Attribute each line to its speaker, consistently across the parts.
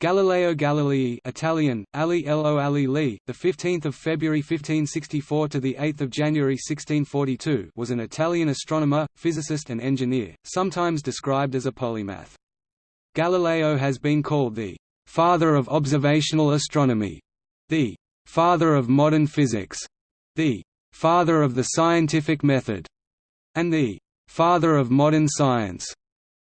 Speaker 1: Galileo Galilei Italian, Ali Lo Ali the 15th of February 1564 to the 8th of January 1642 was an Italian astronomer, physicist and engineer, sometimes described as a polymath. Galileo has been called the father of observational astronomy, the father of modern physics, the father of the scientific method, and the father of modern science.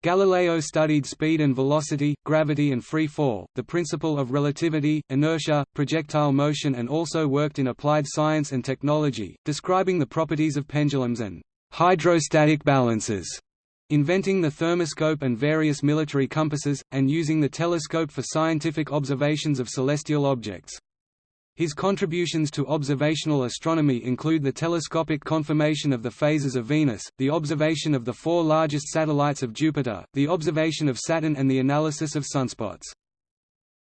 Speaker 1: Galileo studied speed and velocity, gravity and free fall, the principle of relativity, inertia, projectile motion and also worked in applied science and technology, describing the properties of pendulums and hydrostatic balances, inventing the thermoscope and various military compasses, and using the telescope for scientific observations of celestial objects. His contributions to observational astronomy include the telescopic confirmation of the phases of Venus, the observation of the four largest satellites of Jupiter, the observation of Saturn and the analysis of sunspots.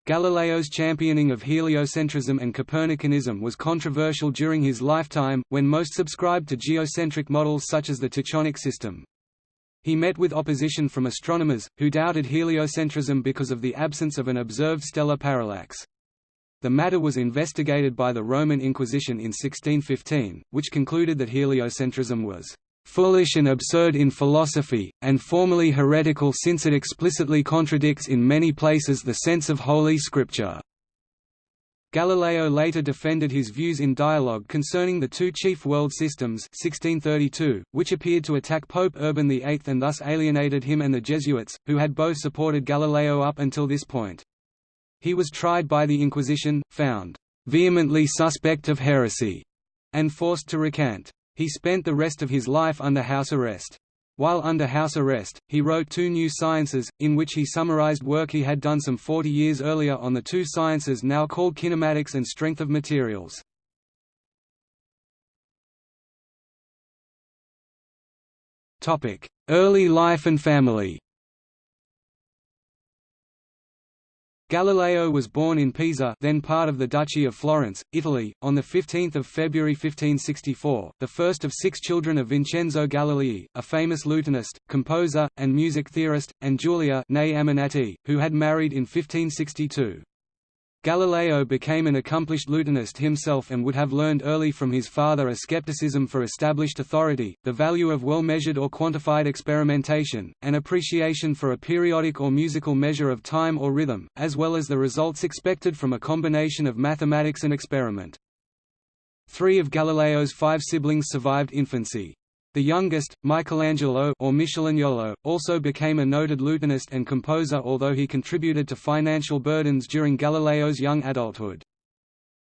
Speaker 1: Galileo's championing of heliocentrism and Copernicanism was controversial during his lifetime, when most subscribed to geocentric models such as the Tychonic system. He met with opposition from astronomers, who doubted heliocentrism because of the absence of an observed stellar parallax. The matter was investigated by the Roman Inquisition in 1615, which concluded that heliocentrism was foolish and absurd in philosophy, and formally heretical since it explicitly contradicts in many places the sense of Holy Scripture. Galileo later defended his views in Dialogue concerning the two chief world systems 1632, which appeared to attack Pope Urban VIII and thus alienated him and the Jesuits, who had both supported Galileo up until this point. He was tried by the Inquisition, found vehemently suspect of heresy, and forced to recant. He spent the rest of his life under house arrest. While under house arrest, he wrote two new sciences, in which he summarized work he had done some 40 years earlier on the two sciences now called kinematics and strength of materials. Early life and family Galileo was born in Pisa then part of the Duchy of Florence, Italy, on 15 February 1564, the first of six children of Vincenzo Galilei, a famous lutenist, composer, and music theorist, and Giulia who had married in 1562. Galileo became an accomplished lutenist himself and would have learned early from his father a skepticism for established authority, the value of well-measured or quantified experimentation, an appreciation for a periodic or musical measure of time or rhythm, as well as the results expected from a combination of mathematics and experiment. Three of Galileo's five siblings survived infancy. The youngest, Michelangelo or also became a noted lutenist and composer although he contributed to financial burdens during Galileo's young adulthood.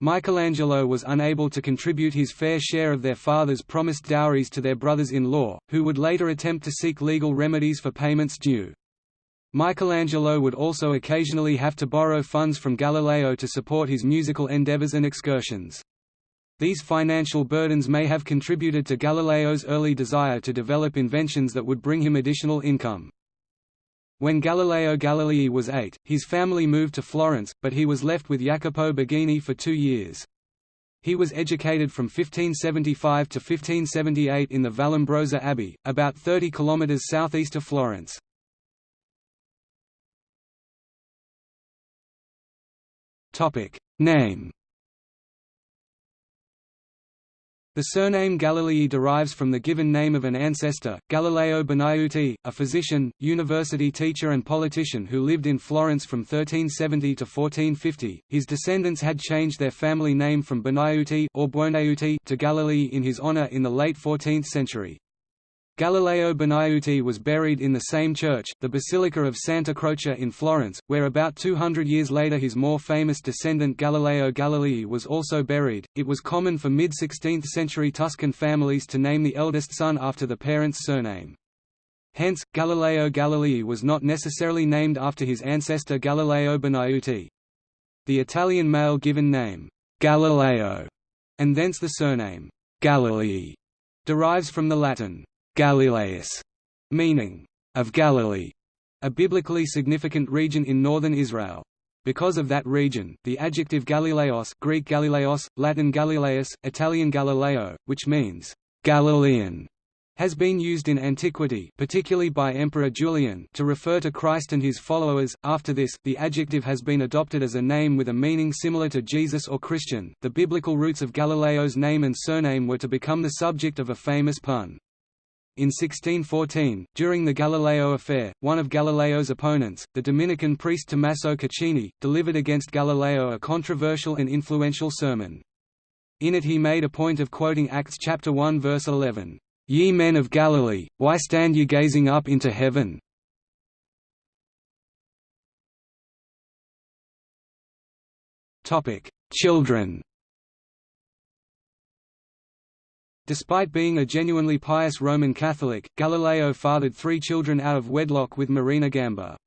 Speaker 1: Michelangelo was unable to contribute his fair share of their father's promised dowries to their brothers-in-law, who would later attempt to seek legal remedies for payments due. Michelangelo would also occasionally have to borrow funds from Galileo to support his musical endeavors and excursions. These financial burdens may have contributed to Galileo's early desire to develop inventions that would bring him additional income. When Galileo Galilei was eight, his family moved to Florence, but he was left with Jacopo Borghini for two years. He was educated from 1575 to 1578 in the Vallombrosa Abbey, about 30 kilometres southeast of Florence. Name The surname Galilei derives from the given name of an ancestor, Galileo Bonaiuti, a physician, university teacher and politician who lived in Florence from 1370 to 1450. His descendants had changed their family name from Bonaiuti or Buonaiuti to Galilei in his honor in the late 14th century. Galileo Bonaiuti was buried in the same church, the Basilica of Santa Croce in Florence, where about 200 years later his more famous descendant Galileo Galilei was also buried. It was common for mid 16th century Tuscan families to name the eldest son after the parent's surname. Hence, Galileo Galilei was not necessarily named after his ancestor Galileo Bonaiuti. The Italian male given name, Galileo, and thence the surname, Galilei, derives from the Latin Galileus, meaning of Galilee, a biblically significant region in northern Israel. Because of that region, the adjective Galileos Greek Galileos, Latin Galileus, Italian Galileo, which means Galilean, has been used in antiquity particularly by Emperor Julian to refer to Christ and his followers. After this, the adjective has been adopted as a name with a meaning similar to Jesus or Christian. The biblical roots of Galileo's name and surname were to become the subject of a famous pun. In 1614, during the Galileo affair, one of Galileo's opponents, the Dominican priest Tommaso Caccini, delivered against Galileo a controversial and influential sermon. In it he made a point of quoting Acts chapter 1 verse 11. Ye men of Galilee, why stand ye gazing up into heaven? Children Despite being a genuinely pious Roman Catholic, Galileo fathered three children out of wedlock with Marina Gamba.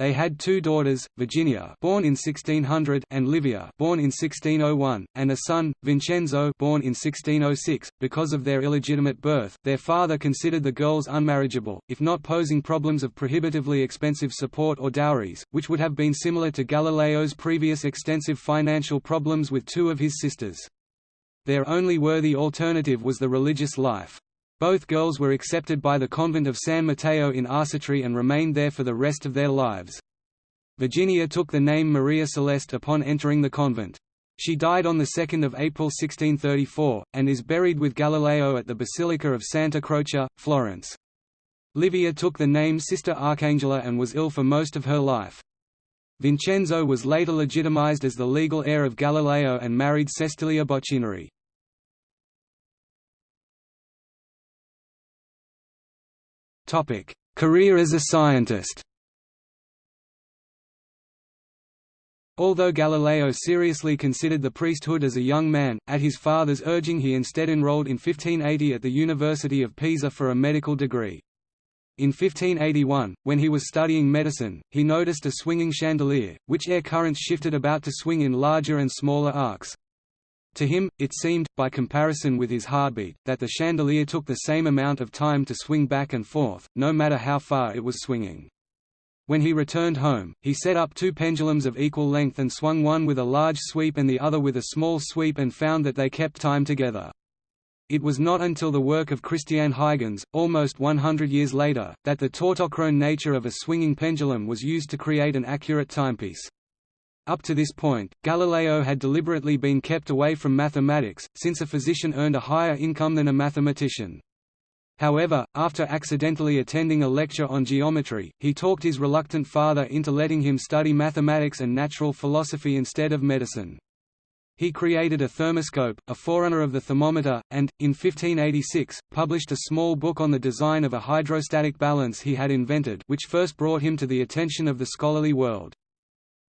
Speaker 1: They had two daughters, Virginia born in 1600 and Livia born in 1601, and a son, Vincenzo born in 1606. Because of their illegitimate birth, their father considered the girls unmarriageable, if not posing problems of prohibitively expensive support or dowries, which would have been similar to Galileo's previous extensive financial problems with two of his sisters. Their only worthy alternative was the religious life. Both girls were accepted by the convent of San Matteo in Arcetri and remained there for the rest of their lives. Virginia took the name Maria Celeste upon entering the convent. She died on 2 April 1634, and is buried with Galileo at the Basilica of Santa Croce, Florence. Livia took the name Sister Arcangela and was ill for most of her life. Vincenzo was later legitimized as the legal heir of Galileo and married Sestilia Bocchineri. Career as a scientist Although Galileo seriously considered the priesthood as a young man, at his father's urging he instead enrolled in 1580 at the University of Pisa for a medical degree. In 1581, when he was studying medicine, he noticed a swinging chandelier, which air currents shifted about to swing in larger and smaller arcs. To him, it seemed, by comparison with his heartbeat, that the chandelier took the same amount of time to swing back and forth, no matter how far it was swinging. When he returned home, he set up two pendulums of equal length and swung one with a large sweep and the other with a small sweep and found that they kept time together. It was not until the work of Christiaan Huygens, almost 100 years later, that the tautochrone nature of a swinging pendulum was used to create an accurate timepiece. Up to this point, Galileo had deliberately been kept away from mathematics, since a physician earned a higher income than a mathematician. However, after accidentally attending a lecture on geometry, he talked his reluctant father into letting him study mathematics and natural philosophy instead of medicine. He created a thermoscope, a forerunner of the thermometer, and, in 1586, published a small book on the design of a hydrostatic balance he had invented which first brought him to the attention of the scholarly world.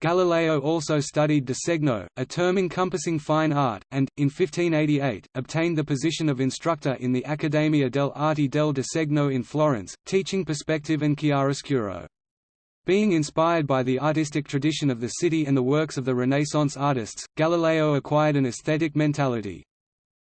Speaker 1: Galileo also studied disegno, a term encompassing fine art, and, in 1588, obtained the position of instructor in the Accademia delle Arti del Disegno in Florence, teaching perspective and chiaroscuro. Being inspired by the artistic tradition of the city and the works of the Renaissance artists, Galileo acquired an aesthetic mentality.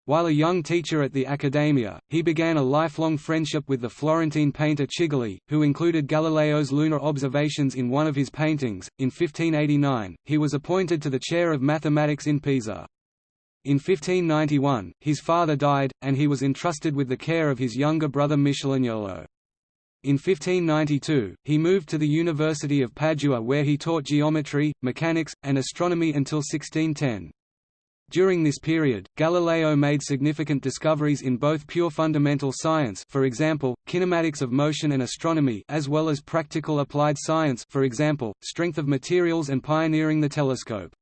Speaker 1: While a young teacher at the Accademia, he began a lifelong friendship with the Florentine painter Cigoli, who included Galileo's lunar observations in one of his paintings. In 1589, he was appointed to the chair of mathematics in Pisa. In 1591, his father died, and he was entrusted with the care of his younger brother Michelagnolo. In 1592, he moved to the University of Padua where he taught geometry, mechanics, and astronomy until 1610. During this period, Galileo made significant discoveries in both pure fundamental science for example, kinematics of motion and astronomy as well as practical applied science for example, strength of materials and pioneering the telescope.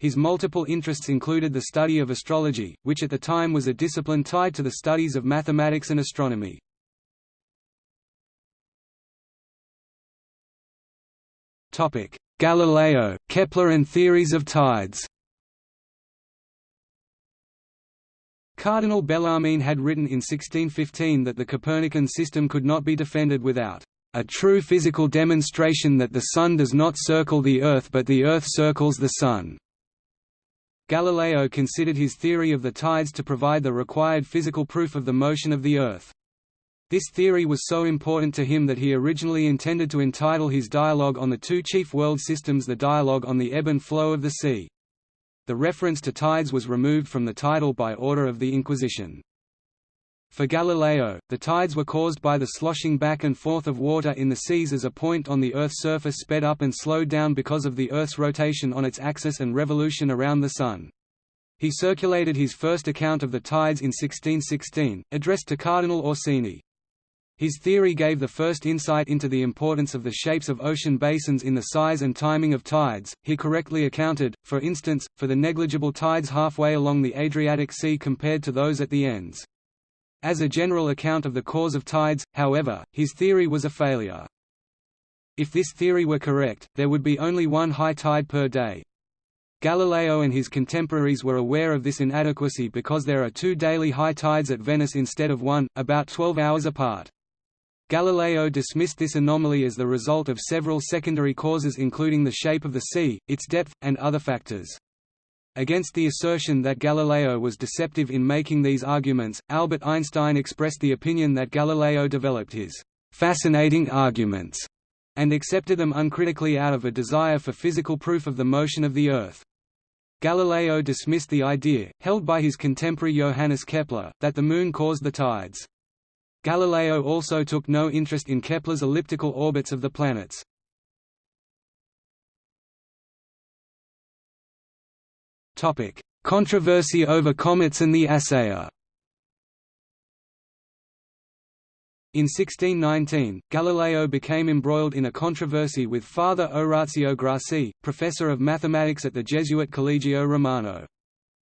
Speaker 1: His multiple interests included the study of astrology, which at the time was a discipline tied to the studies of mathematics and astronomy. Galileo, Kepler and theories of tides Cardinal Bellarmine had written in 1615 that the Copernican system could not be defended without a true physical demonstration that the Sun does not circle the Earth but the Earth circles the Sun. Galileo considered his theory of the tides to provide the required physical proof of the motion of the Earth. This theory was so important to him that he originally intended to entitle his dialogue on the two chief world systems the dialogue on the ebb and flow of the sea. The reference to tides was removed from the title by order of the Inquisition. For Galileo, the tides were caused by the sloshing back and forth of water in the seas as a point on the Earth's surface sped up and slowed down because of the Earth's rotation on its axis and revolution around the Sun. He circulated his first account of the tides in 1616, addressed to Cardinal Orsini. His theory gave the first insight into the importance of the shapes of ocean basins in the size and timing of tides. He correctly accounted, for instance, for the negligible tides halfway along the Adriatic Sea compared to those at the ends. As a general account of the cause of tides, however, his theory was a failure. If this theory were correct, there would be only one high tide per day. Galileo and his contemporaries were aware of this inadequacy because there are two daily high tides at Venice instead of one, about 12 hours apart. Galileo dismissed this anomaly as the result of several secondary causes including the shape of the sea, its depth, and other factors. Against the assertion that Galileo was deceptive in making these arguments, Albert Einstein expressed the opinion that Galileo developed his fascinating arguments and accepted them uncritically out of a desire for physical proof of the motion of the Earth. Galileo dismissed the idea, held by his contemporary Johannes Kepler, that the Moon caused the tides. Galileo also took no interest in Kepler's elliptical orbits of the planets. Controversy over comets and the Assayer In 1619, Galileo became embroiled in a controversy with Father Orazio Grassi, professor of mathematics at the Jesuit Collegio Romano.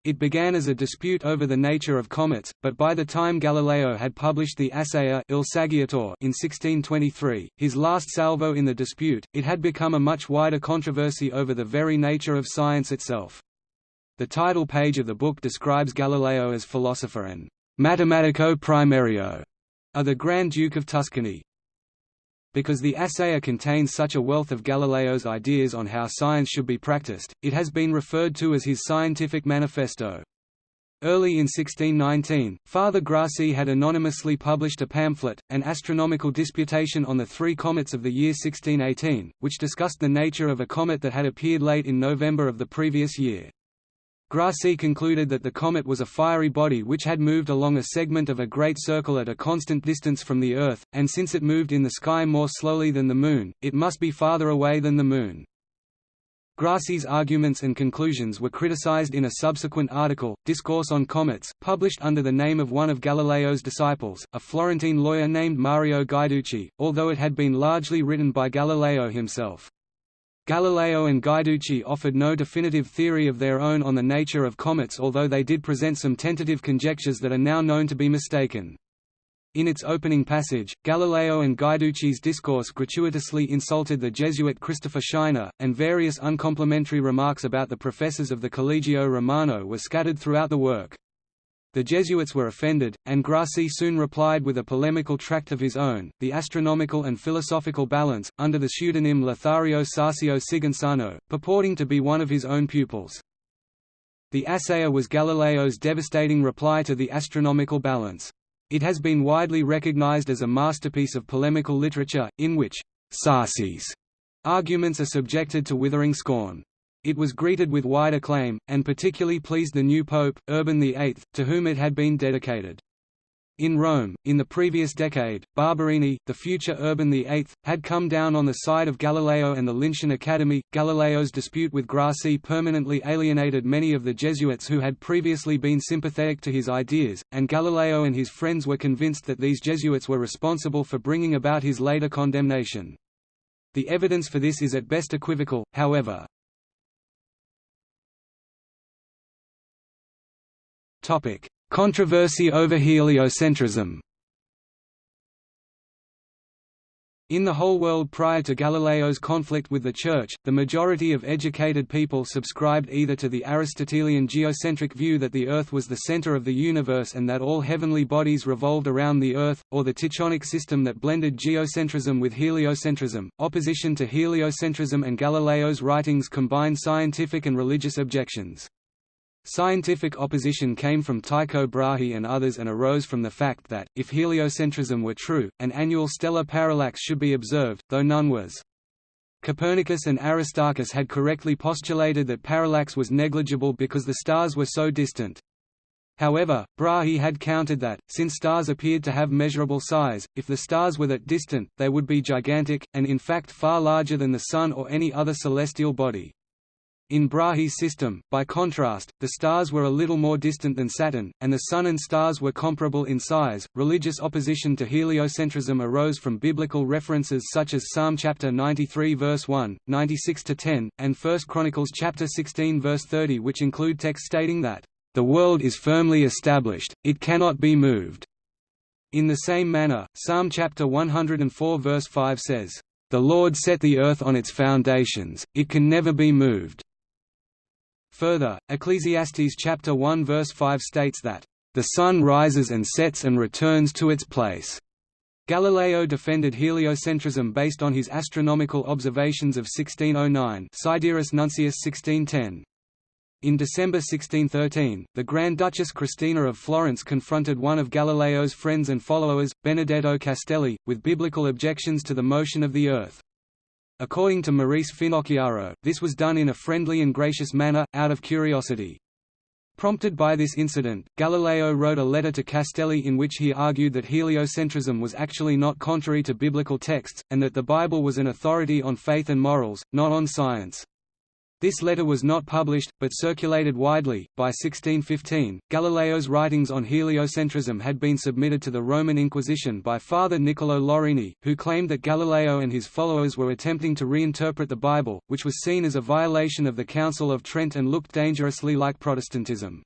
Speaker 1: It began as a dispute over the nature of comets, but by the time Galileo had published the Assayer Il Saggiatore in 1623, his last salvo in the dispute, it had become a much wider controversy over the very nature of science itself. The title page of the book describes Galileo as philosopher and mathematico primario of the Grand Duke of Tuscany. Because the Assayer contains such a wealth of Galileo's ideas on how science should be practiced, it has been referred to as his scientific manifesto. Early in 1619, Father Grassi had anonymously published a pamphlet, An Astronomical Disputation on the Three Comets of the year 1618, which discussed the nature of a comet that had appeared late in November of the previous year. Grassi concluded that the comet was a fiery body which had moved along a segment of a great circle at a constant distance from the Earth, and since it moved in the sky more slowly than the Moon, it must be farther away than the Moon. Grassi's arguments and conclusions were criticized in a subsequent article, Discourse on Comets, published under the name of one of Galileo's disciples, a Florentine lawyer named Mario Guiducci, although it had been largely written by Galileo himself. Galileo and Guiducci offered no definitive theory of their own on the nature of comets although they did present some tentative conjectures that are now known to be mistaken. In its opening passage, Galileo and Guiducci's discourse gratuitously insulted the Jesuit Christopher Scheiner, and various uncomplimentary remarks about the professors of the Collegio Romano were scattered throughout the work. The Jesuits were offended, and Grassi soon replied with a polemical tract of his own, The Astronomical and Philosophical Balance, under the pseudonym Lothario Sarsio Sigensano, purporting to be one of his own pupils. The Assayer was Galileo's devastating reply to the astronomical balance. It has been widely recognized as a masterpiece of polemical literature, in which Sarsi's arguments are subjected to withering scorn. It was greeted with wide acclaim, and particularly pleased the new pope, Urban VIII, to whom it had been dedicated. In Rome, in the previous decade, Barberini, the future Urban VIII, had come down on the side of Galileo and the Lincean Academy. Galileo's dispute with Grassi permanently alienated many of the Jesuits who had previously been sympathetic to his ideas, and Galileo and his friends were convinced that these Jesuits were responsible for bringing about his later condemnation. The evidence for this is at best equivocal, however. Controversy over heliocentrism In the whole world prior to Galileo's conflict with the Church, the majority of educated people subscribed either to the Aristotelian geocentric view that the Earth was the center of the universe and that all heavenly bodies revolved around the Earth, or the Tychonic system that blended geocentrism with heliocentrism. Opposition to heliocentrism and Galileo's writings combined scientific and religious objections. Scientific opposition came from Tycho Brahe and others and arose from the fact that, if heliocentrism were true, an annual stellar parallax should be observed, though none was. Copernicus and Aristarchus had correctly postulated that parallax was negligible because the stars were so distant. However, Brahe had countered that, since stars appeared to have measurable size, if the stars were that distant, they would be gigantic, and in fact far larger than the Sun or any other celestial body. In Brahe's system, by contrast, the stars were a little more distant than Saturn, and the Sun and stars were comparable in size. Religious opposition to heliocentrism arose from biblical references such as Psalm chapter 93 verse 1, 96 to 10, and 1 Chronicles chapter 16 verse 30, which include texts stating that the world is firmly established; it cannot be moved. In the same manner, Psalm chapter 104 verse 5 says, "The Lord set the earth on its foundations; it can never be moved." Further, Ecclesiastes chapter 1 verse 5 states that, "...the sun rises and sets and returns to its place." Galileo defended heliocentrism based on his astronomical observations of 1609 Sidereus Nuncius 1610. In December 1613, the Grand Duchess Christina of Florence confronted one of Galileo's friends and followers, Benedetto Castelli, with biblical objections to the motion of the Earth. According to Maurice Finocchiaro, this was done in a friendly and gracious manner, out of curiosity. Prompted by this incident, Galileo wrote a letter to Castelli in which he argued that heliocentrism was actually not contrary to biblical texts, and that the Bible was an authority on faith and morals, not on science. This letter was not published, but circulated widely. By 1615, Galileo's writings on heliocentrism had been submitted to the Roman Inquisition by Father Niccolò Lorini, who claimed that Galileo and his followers were attempting to reinterpret the Bible, which was seen as a violation of the Council of Trent and looked dangerously like Protestantism.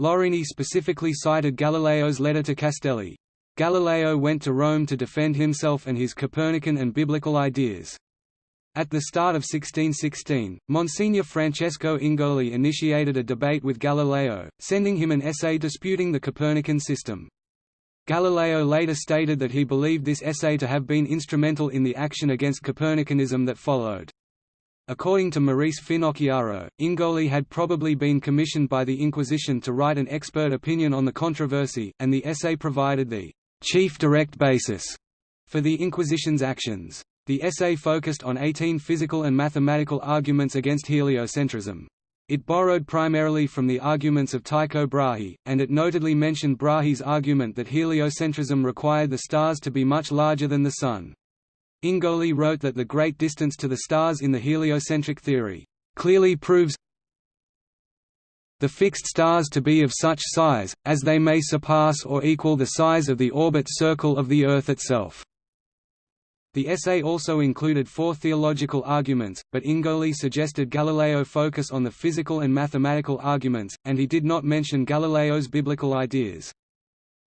Speaker 1: Lorini specifically cited Galileo's letter to Castelli. Galileo went to Rome to defend himself and his Copernican and biblical ideas. At the start of 1616, Monsignor Francesco Ingoli initiated a debate with Galileo, sending him an essay disputing the Copernican system. Galileo later stated that he believed this essay to have been instrumental in the action against Copernicanism that followed. According to Maurice Finocchiaro, Ingoli had probably been commissioned by the Inquisition to write an expert opinion on the controversy, and the essay provided the chief direct basis for the Inquisition's actions. The essay focused on 18 physical and mathematical arguments against heliocentrism. It borrowed primarily from the arguments of Tycho Brahe, and it notedly mentioned Brahe's argument that heliocentrism required the stars to be much larger than the Sun. Ingoli wrote that the great distance to the stars in the heliocentric theory, "...clearly proves the fixed stars to be of such size, as they may surpass or equal the size of the orbit circle of the Earth itself." The essay also included four theological arguments, but Ingoli suggested Galileo focus on the physical and mathematical arguments, and he did not mention Galileo's biblical ideas.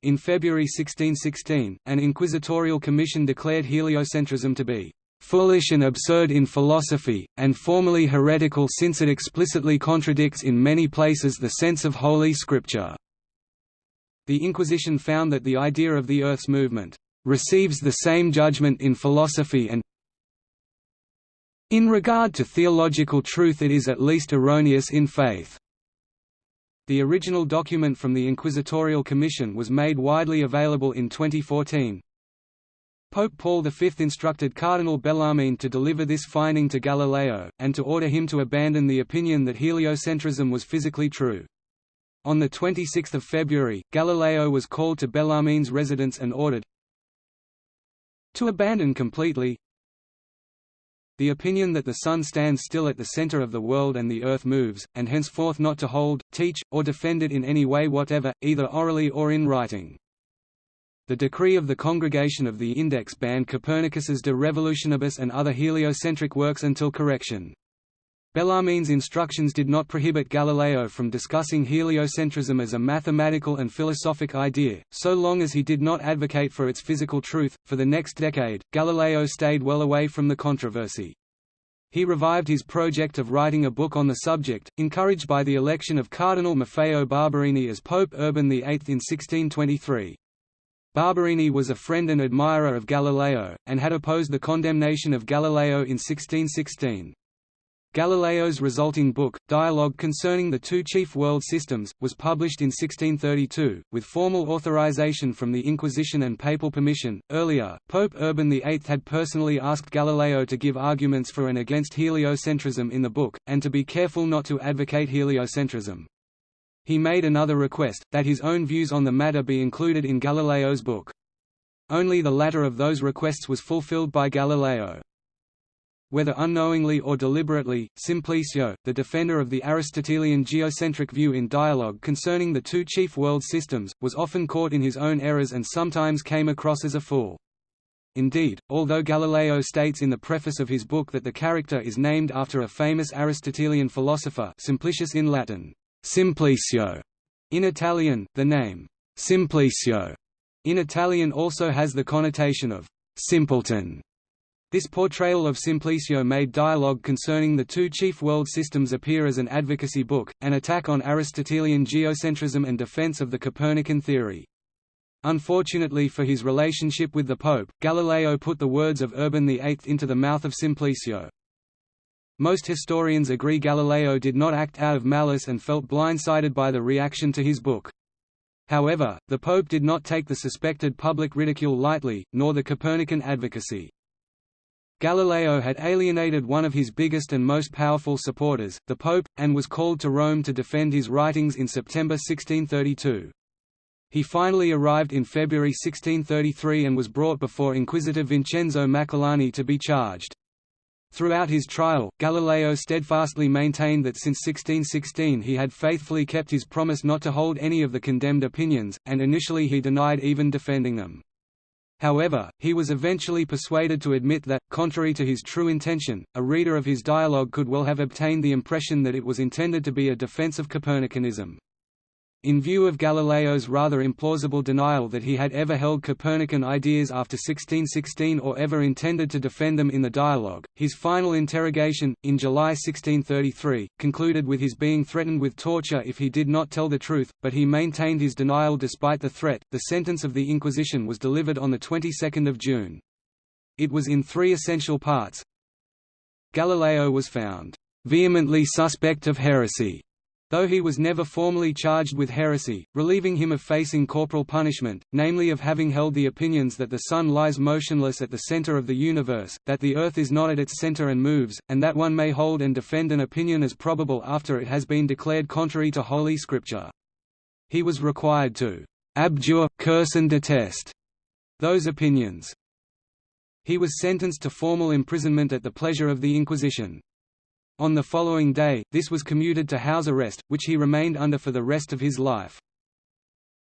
Speaker 1: In February 1616, an inquisitorial commission declared heliocentrism to be foolish and absurd in philosophy, and formally heretical since it explicitly contradicts in many places the sense of Holy Scripture." The Inquisition found that the idea of the Earth's movement receives the same judgment in philosophy and in regard to theological truth it is at least erroneous in faith. The original document from the Inquisitorial Commission was made widely available in 2014. Pope Paul V instructed Cardinal Bellarmine to deliver this finding to Galileo, and to order him to abandon the opinion that heliocentrism was physically true. On 26 February, Galileo was called to Bellarmine's residence and ordered, to abandon completely the opinion that the Sun stands still at the center of the world and the Earth moves, and henceforth not to hold, teach, or defend it in any way whatever, either orally or in writing. The decree of the Congregation of the Index banned Copernicus's De Revolutionibus and other heliocentric works until correction. Bellarmine's instructions did not prohibit Galileo from discussing heliocentrism as a mathematical and philosophic idea, so long as he did not advocate for its physical truth. For the next decade, Galileo stayed well away from the controversy. He revived his project of writing a book on the subject, encouraged by the election of Cardinal Maffeo Barberini as Pope Urban VIII in 1623. Barberini was a friend and admirer of Galileo, and had opposed the condemnation of Galileo in 1616. Galileo's resulting book, Dialogue Concerning the Two Chief World Systems, was published in 1632, with formal authorization from the Inquisition and papal permission. Earlier, Pope Urban VIII had personally asked Galileo to give arguments for and against heliocentrism in the book, and to be careful not to advocate heliocentrism. He made another request, that his own views on the matter be included in Galileo's book. Only the latter of those requests was fulfilled by Galileo. Whether unknowingly or deliberately, Simplicio, the defender of the Aristotelian geocentric view in dialogue concerning the two chief world systems, was often caught in his own errors and sometimes came across as a fool. Indeed, although Galileo states in the preface of his book that the character is named after a famous Aristotelian philosopher Simplicius in Latin, Simplicio, in Italian, the name Simplicio in Italian also has the connotation of simpleton. This portrayal of Simplicio made dialogue concerning the two chief world systems appear as an advocacy book, an attack on Aristotelian geocentrism and defense of the Copernican theory. Unfortunately for his relationship with the Pope, Galileo put the words of Urban VIII into the mouth of Simplicio. Most historians agree Galileo did not act out of malice and felt blindsided by the reaction to his book. However, the Pope did not take the suspected public ridicule lightly, nor the Copernican advocacy. Galileo had alienated one of his biggest and most powerful supporters, the Pope, and was called to Rome to defend his writings in September 1632. He finally arrived in February 1633 and was brought before Inquisitor Vincenzo Maculani to be charged. Throughout his trial, Galileo steadfastly maintained that since 1616 he had faithfully kept his promise not to hold any of the condemned opinions, and initially he denied even defending them. However, he was eventually persuaded to admit that, contrary to his true intention, a reader of his dialogue could well have obtained the impression that it was intended to be a defense of Copernicanism. In view of Galileo's rather implausible denial that he had ever held Copernican ideas after 1616 or ever intended to defend them in the dialogue, his final interrogation, in July 1633, concluded with his being threatened with torture if he did not tell the truth, but he maintained his denial despite the threat. The sentence of the Inquisition was delivered on the 22nd of June. It was in three essential parts. Galileo was found vehemently suspect of heresy though he was never formally charged with heresy, relieving him of facing corporal punishment, namely of having held the opinions that the Sun lies motionless at the center of the universe, that the Earth is not at its center and moves, and that one may hold and defend an opinion as probable after it has been declared contrary to Holy Scripture. He was required to abjure, curse and detest those opinions. He was sentenced to formal imprisonment at the pleasure of the Inquisition. On the following day, this was commuted to house arrest, which he remained under for the rest of his life.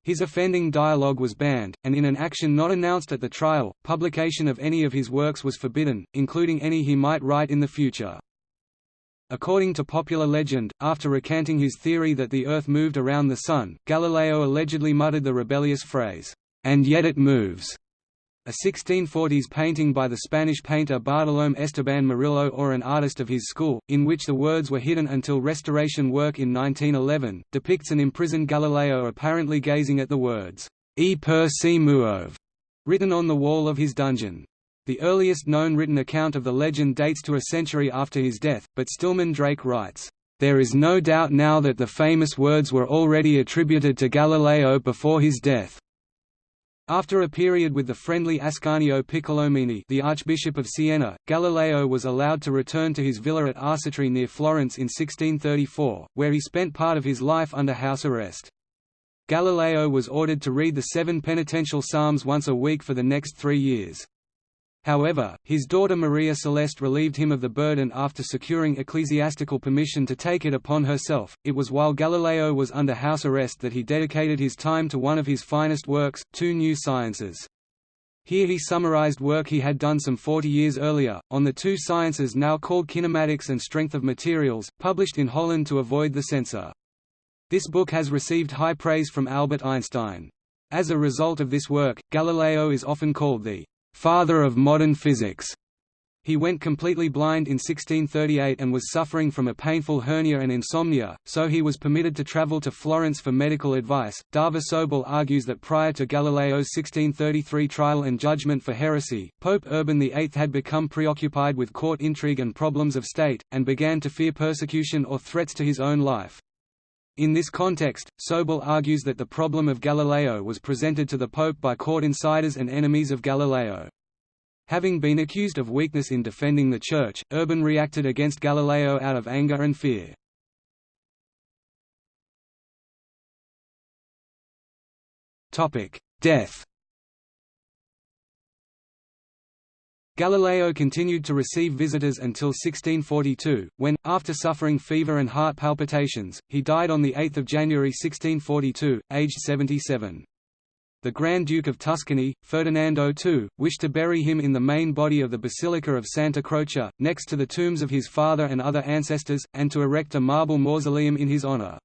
Speaker 1: His offending dialogue was banned, and in an action not announced at the trial, publication of any of his works was forbidden, including any he might write in the future. According to popular legend, after recanting his theory that the Earth moved around the Sun, Galileo allegedly muttered the rebellious phrase, "'And yet it moves' A 1640s painting by the Spanish painter Bartolomé Esteban Murillo or an artist of his school, in which the words were hidden until restoration work in 1911, depicts an imprisoned Galileo apparently gazing at the words, E pur si muove, written on the wall of his dungeon. The earliest known written account of the legend dates to a century after his death, but Stillman Drake writes, "...there is no doubt now that the famous words were already attributed to Galileo before his death." After a period with the friendly Ascanio Piccolomini the Archbishop of Siena, Galileo was allowed to return to his villa at Arcetri near Florence in 1634, where he spent part of his life under house arrest. Galileo was ordered to read the seven penitential psalms once a week for the next three years. However, his daughter Maria Celeste relieved him of the burden after securing ecclesiastical permission to take it upon herself. It was while Galileo was under house arrest that he dedicated his time to one of his finest works, Two New Sciences. Here he summarized work he had done some 40 years earlier, on the two sciences now called kinematics and strength of materials, published in Holland to avoid the censor. This book has received high praise from Albert Einstein. As a result of this work, Galileo is often called the father of modern physics. He went completely blind in 1638 and was suffering from a painful hernia and insomnia, so he was permitted to travel to Florence for medical advice. Dava Sobel argues that prior to Galileo's 1633 trial and judgment for heresy, Pope Urban VIII had become preoccupied with court intrigue and problems of state, and began to fear persecution or threats to his own life. In this context, Sobel argues that the problem of Galileo was presented to the Pope by court insiders and enemies of Galileo. Having been accused of weakness in defending the Church, Urban reacted against Galileo out of anger and fear. Death Galileo continued to receive visitors until 1642, when, after suffering fever and heart palpitations, he died on 8 January 1642, aged 77. The Grand Duke of Tuscany, Ferdinando II, wished to bury him in the main body of the Basilica of Santa Croce, next to the tombs of his father and other ancestors, and to erect a marble mausoleum in his honor.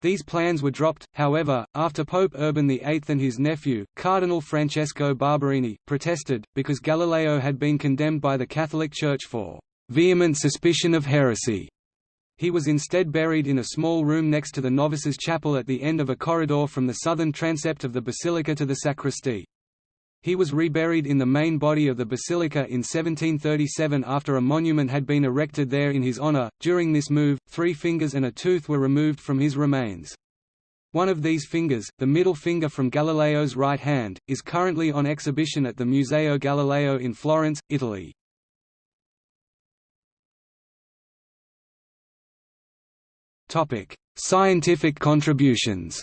Speaker 1: These plans were dropped, however, after Pope Urban VIII and his nephew, Cardinal Francesco Barberini, protested, because Galileo had been condemned by the Catholic Church for "...vehement suspicion of heresy." He was instead buried in a small room next to the novices' chapel at the end of a corridor from the southern transept of the basilica to the sacristy. He was reburied in the main body of the basilica in 1737 after a monument had been erected there in his honor. During this move, three fingers and a tooth were removed from his remains. One of these fingers, the middle finger from Galileo's right hand, is currently on exhibition at the Museo Galileo in Florence, Italy. Topic: Scientific contributions.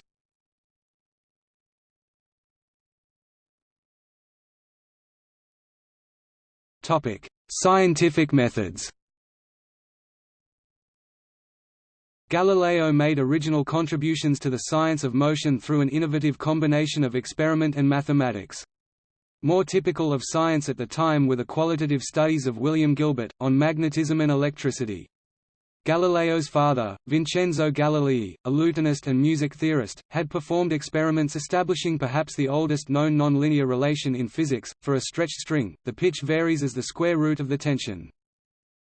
Speaker 1: Topic: Scientific methods. Galileo made original contributions to the science of motion through an innovative combination of experiment and mathematics. More typical of science at the time were the qualitative studies of William Gilbert, on magnetism and electricity. Galileo's father, Vincenzo Galilei, a lutenist and music theorist, had performed experiments establishing perhaps the oldest known nonlinear relation in physics. For a stretched string, the pitch varies as the square root of the tension.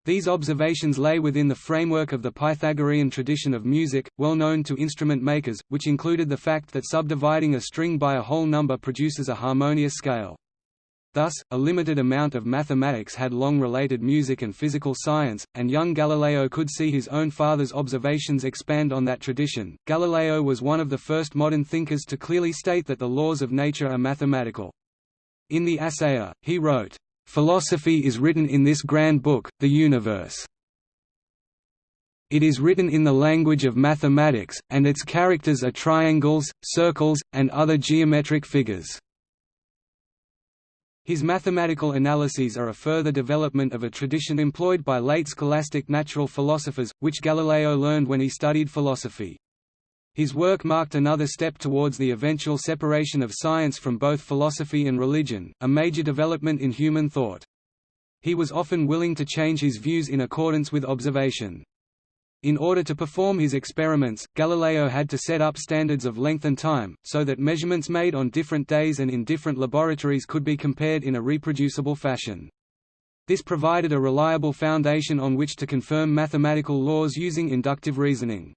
Speaker 1: These observations lay within the framework of the Pythagorean tradition of music, well known to instrument makers, which included the fact that subdividing a string by a whole number produces a harmonious scale. Thus, a limited amount of mathematics had long related music and physical science, and young Galileo could see his own father's observations expand on that tradition. Galileo was one of the first modern thinkers to clearly state that the laws of nature are mathematical. In the Assayer, he wrote, Philosophy is written in this grand book, the universe. It is written in the language of mathematics, and its characters are triangles, circles, and other geometric figures. His mathematical analyses are a further development of a tradition employed by late scholastic natural philosophers, which Galileo learned when he studied philosophy. His work marked another step towards the eventual separation of science from both philosophy and religion, a major development in human thought. He was often willing to change his views in accordance with observation. In order to perform his experiments, Galileo had to set up standards of length and time, so that measurements made on different days and in different laboratories could be compared in a reproducible fashion. This provided a reliable foundation on which to confirm mathematical laws using inductive reasoning.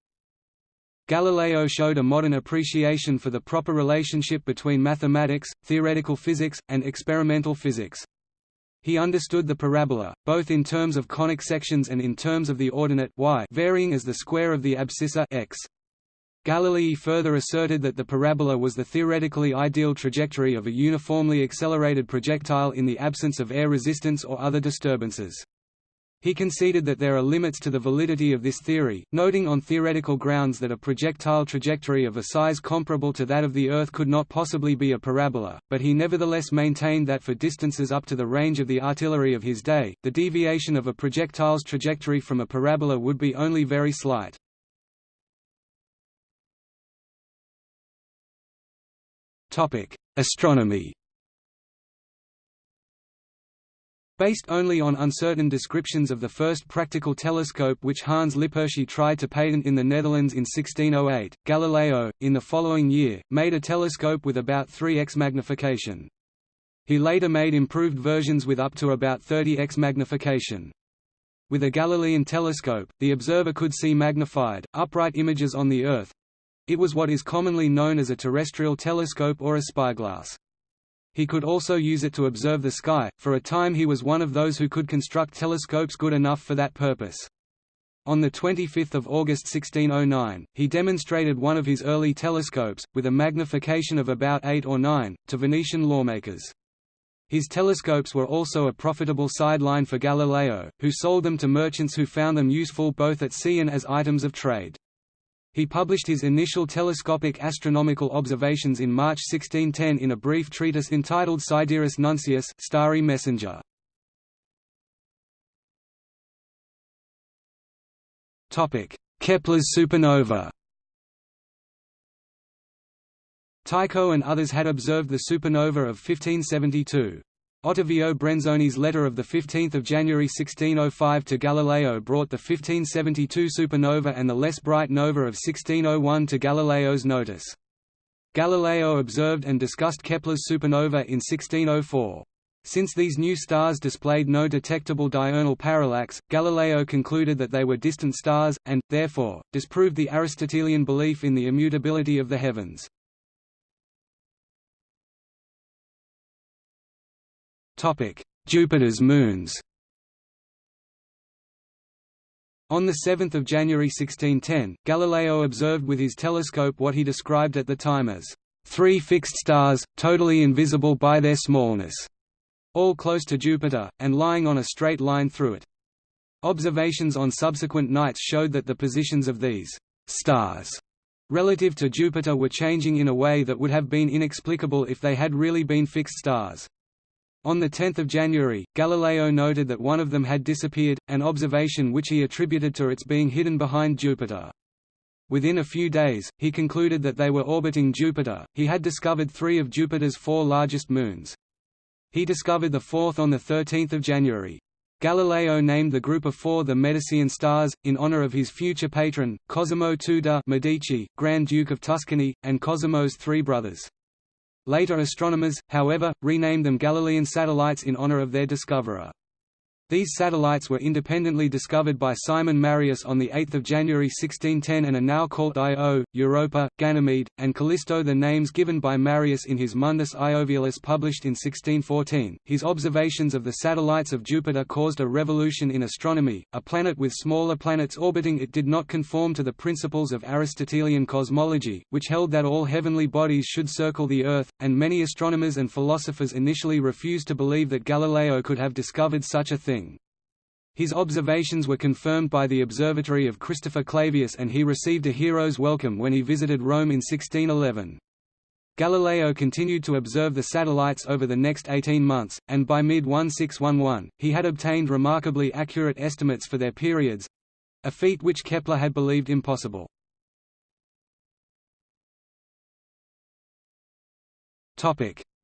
Speaker 1: Galileo showed a modern appreciation for the proper relationship between mathematics, theoretical physics, and experimental physics. He understood the parabola, both in terms of conic sections and in terms of the ordinate y varying as the square of the abscissa x. Galilei further asserted that the parabola was the theoretically ideal trajectory of a uniformly accelerated projectile in the absence of air resistance or other disturbances. He conceded that there are limits to the validity of this theory, noting on theoretical grounds that a projectile trajectory of a size comparable to that of the Earth could not possibly be a parabola, but he nevertheless maintained that for distances up to the range of the artillery of his day, the deviation of a projectile's trajectory from a parabola would be only very slight. Astronomy Based only on uncertain descriptions of the first practical telescope which Hans Lippershey tried to patent in the Netherlands in 1608, Galileo, in the following year, made a telescope with about 3x magnification. He later made improved versions with up to about 30x magnification. With a Galilean telescope, the observer could see magnified, upright images on the Earth. It was what is commonly known as a terrestrial telescope or a spyglass. He could also use it to observe the sky. For a time he was one of those who could construct telescopes good enough for that purpose. On 25 August 1609, he demonstrated one of his early telescopes, with a magnification of about 8 or 9, to Venetian lawmakers. His telescopes were also a profitable sideline for Galileo, who sold them to merchants who found them useful both at sea and as items of trade. He published his initial telescopic astronomical observations in March 1610 in a brief treatise entitled Sidereus Nuncius Starry Messenger. Kepler's supernova Tycho and others had observed the supernova of 1572. Ottavio Brenzoni's letter of 15 January 1605 to Galileo brought the 1572 supernova and the less bright nova of 1601 to Galileo's notice. Galileo observed and discussed Kepler's supernova in 1604. Since these new stars displayed no detectable diurnal parallax, Galileo concluded that they were distant stars, and, therefore, disproved the Aristotelian belief in the immutability of the heavens. Jupiter's moons On 7 January 1610, Galileo observed with his telescope what he described at the time as three fixed stars, totally invisible by their smallness, all close to Jupiter, and lying on a straight line through it. Observations on subsequent nights showed that the positions of these stars relative to Jupiter were changing in a way that would have been inexplicable if they had really been fixed stars. On 10 January, Galileo noted that one of them had disappeared, an observation which he attributed to its being hidden behind Jupiter. Within a few days, he concluded that they were orbiting Jupiter. He had discovered three of Jupiter's four largest moons. He discovered the fourth on 13 January. Galileo named the group of four the Medicean stars, in honor of his future patron, Cosimo II de' Medici, Grand Duke of Tuscany, and Cosimo's three brothers. Later astronomers, however, renamed them Galilean satellites in honor of their discoverer. These satellites were independently discovered by Simon Marius on 8 January 1610 and are now called Io, Europa, Ganymede, and Callisto the names given by Marius in his Mundus Iovialis published in 1614. His observations of the satellites of Jupiter caused a revolution in astronomy. A planet with smaller planets orbiting it did not conform to the principles of Aristotelian cosmology, which held that all heavenly bodies should circle the Earth, and many astronomers and philosophers initially refused to believe that Galileo could have discovered such a His observations were confirmed by the observatory of Christopher Clavius and he received a hero's welcome when he visited Rome in 1611. Galileo continued to observe the satellites over the next 18 months, and by mid-1611, he had obtained remarkably accurate estimates for their periods—a feat which Kepler had believed impossible.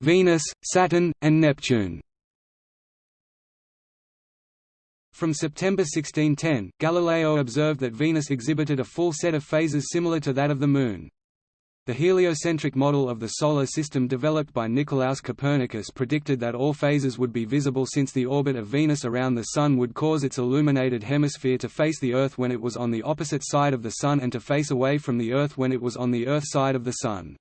Speaker 1: Venus, Saturn, and Neptune From September 1610, Galileo observed that Venus exhibited a full set of phases similar to that of the Moon. The heliocentric model of the Solar System developed by Nicolaus Copernicus predicted that all phases would be visible since the orbit of Venus around the Sun would cause its illuminated hemisphere to face the Earth when it was on the opposite side of the Sun and to face away from the Earth when it was on the Earth side of the Sun.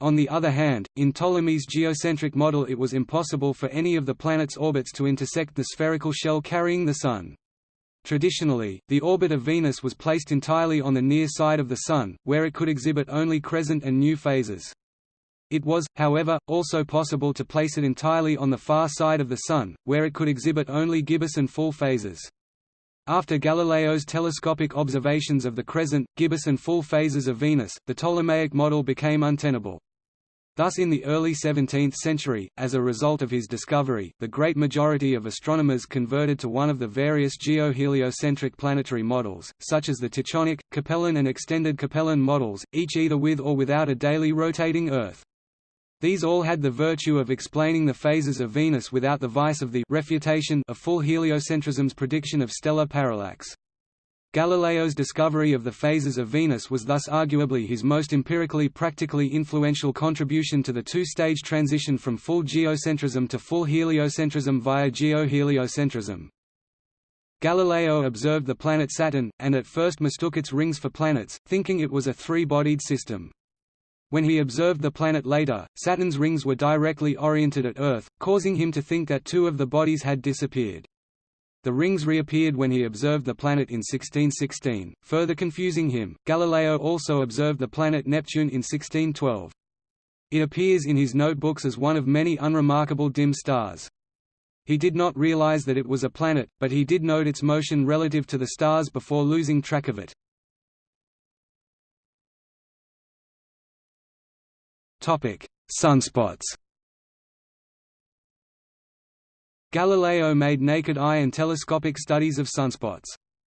Speaker 1: On the other hand, in Ptolemy's geocentric model it was impossible for any of the planet's orbits to intersect the spherical shell carrying the Sun. Traditionally, the orbit of Venus was placed entirely on the near side of the Sun, where it could exhibit only crescent and new phases. It was, however, also possible to place it entirely on the far side of the Sun, where it could exhibit only gibbous and full phases. After Galileo's telescopic observations of the crescent, gibbous and full phases of Venus, the Ptolemaic model became untenable. Thus in the early 17th century, as a result of his discovery, the great majority of astronomers converted to one of the various geo-heliocentric planetary models, such as the Tychonic, Capellan and extended Capellan models, each either with or without a daily rotating Earth. These all had the virtue of explaining the phases of Venus without the vice of the refutation of full heliocentrism's prediction of stellar parallax. Galileo's discovery of the phases of Venus was thus arguably his most empirically practically influential contribution to the two-stage transition from full geocentrism to full heliocentrism via geoheliocentrism. Galileo observed the planet Saturn, and at first mistook its rings for planets, thinking it was a three-bodied system. When he observed the planet later, Saturn's rings were directly oriented at Earth, causing him to think that two of the bodies had disappeared. The rings reappeared when he observed the planet in 1616, further confusing him. Galileo also observed the planet Neptune in 1612. It appears in his notebooks as one of many unremarkable dim stars. He did not realize that it was a planet, but he did note its motion relative to the stars before losing track of it. Topic: Sunspots. Galileo made naked eye and telescopic studies of sunspots.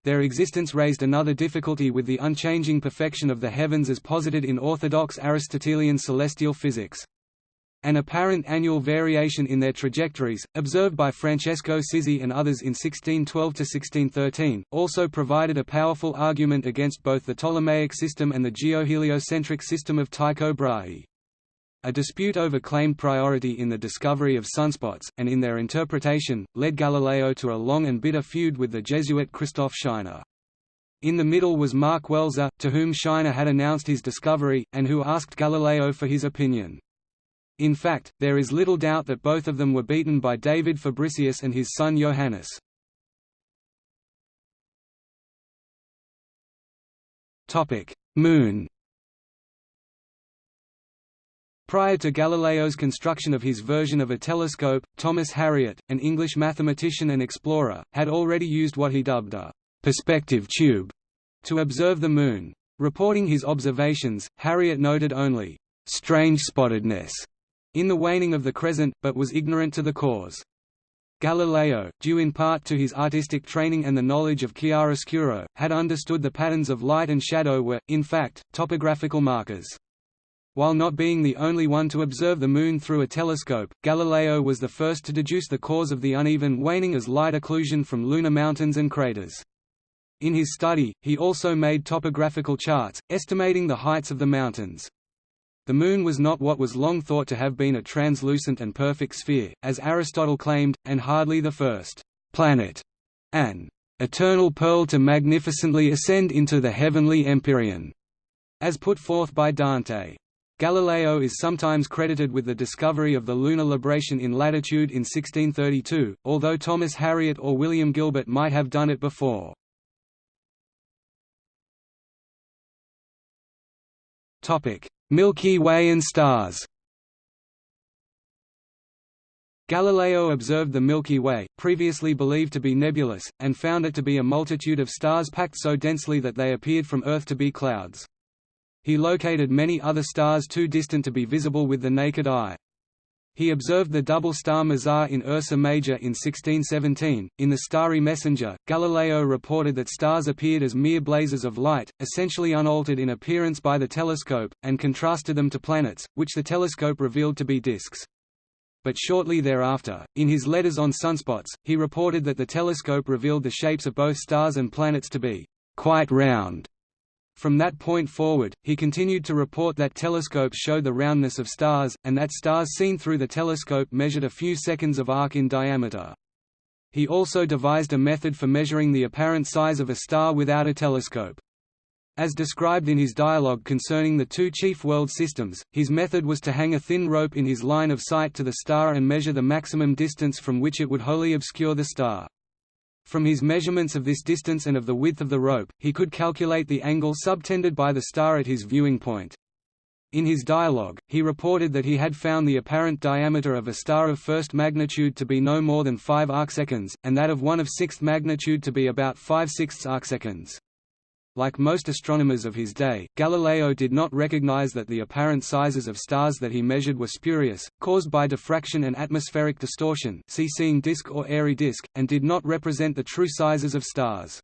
Speaker 1: Their existence raised another difficulty with the unchanging perfection of the heavens as posited in orthodox Aristotelian celestial physics. An apparent annual variation in their trajectories, observed by Francesco Sizzi and others in 1612–1613, also provided a powerful argument against both the Ptolemaic system and the geoheliocentric system of Tycho Brahe. A dispute over claimed priority in the discovery of sunspots, and in their interpretation, led Galileo to a long and bitter feud with the Jesuit Christoph Scheiner. In the middle was Mark Welser, to whom Scheiner had announced his discovery, and who asked Galileo for his opinion. In fact, there is little doubt that both of them were beaten by David Fabricius and his son Johannes. Moon Prior to Galileo's construction of his version of a telescope, Thomas Harriot, an English mathematician and explorer, had already used what he dubbed a «perspective tube» to observe the Moon. Reporting his observations, Harriot noted only «strange spottedness» in the waning of the crescent, but was ignorant to the cause. Galileo, due in part to his artistic training and the knowledge of chiaroscuro, had understood the patterns of light and shadow were, in fact, topographical markers. While not being the only one to observe the Moon through a telescope, Galileo was the first to deduce the cause of the uneven waning as light occlusion from lunar mountains and craters. In his study, he also made topographical charts, estimating the heights of the mountains. The Moon was not what was long thought to have been a translucent and perfect sphere, as Aristotle claimed, and hardly the first planet, an eternal pearl to magnificently ascend into the heavenly empyrean, as put forth by Dante. Galileo is sometimes credited with the discovery of the lunar libration in latitude in 1632, although Thomas Harriot or William Gilbert might have done it before. Milky Way and stars Galileo observed the Milky Way, previously believed to be nebulous, and found it to be a multitude of stars packed so densely that they appeared from Earth to be clouds. He located many other stars too distant to be visible with the naked eye. He observed the double star Mizar in Ursa Major in 1617. In The Starry Messenger, Galileo reported that stars appeared as mere blazes of light, essentially unaltered in appearance by the telescope, and contrasted them to planets, which the telescope revealed to be disks. But shortly thereafter, in his letters on sunspots, he reported that the telescope revealed the shapes of both stars and planets to be quite round. From that point forward, he continued to report that telescopes showed the roundness of stars, and that stars seen through the telescope measured a few seconds of arc in diameter. He also devised a method for measuring the apparent size of a star without a telescope. As described in his dialogue concerning the two chief world systems, his method was to hang a thin rope in his line of sight to the star and measure the maximum distance from which it would wholly obscure the star. From his measurements of this distance and of the width of the rope, he could calculate the angle subtended by the star at his viewing point. In his dialogue, he reported that he had found the apparent diameter of a star of first magnitude to be no more than 5 arcseconds, and that of one of sixth magnitude to be about 5 sixths arcseconds. Like most astronomers of his day, Galileo did not recognize that the apparent sizes of stars that he measured were spurious, caused by diffraction and atmospheric distortion see seeing disk or airy disk, and did not represent the true sizes of stars.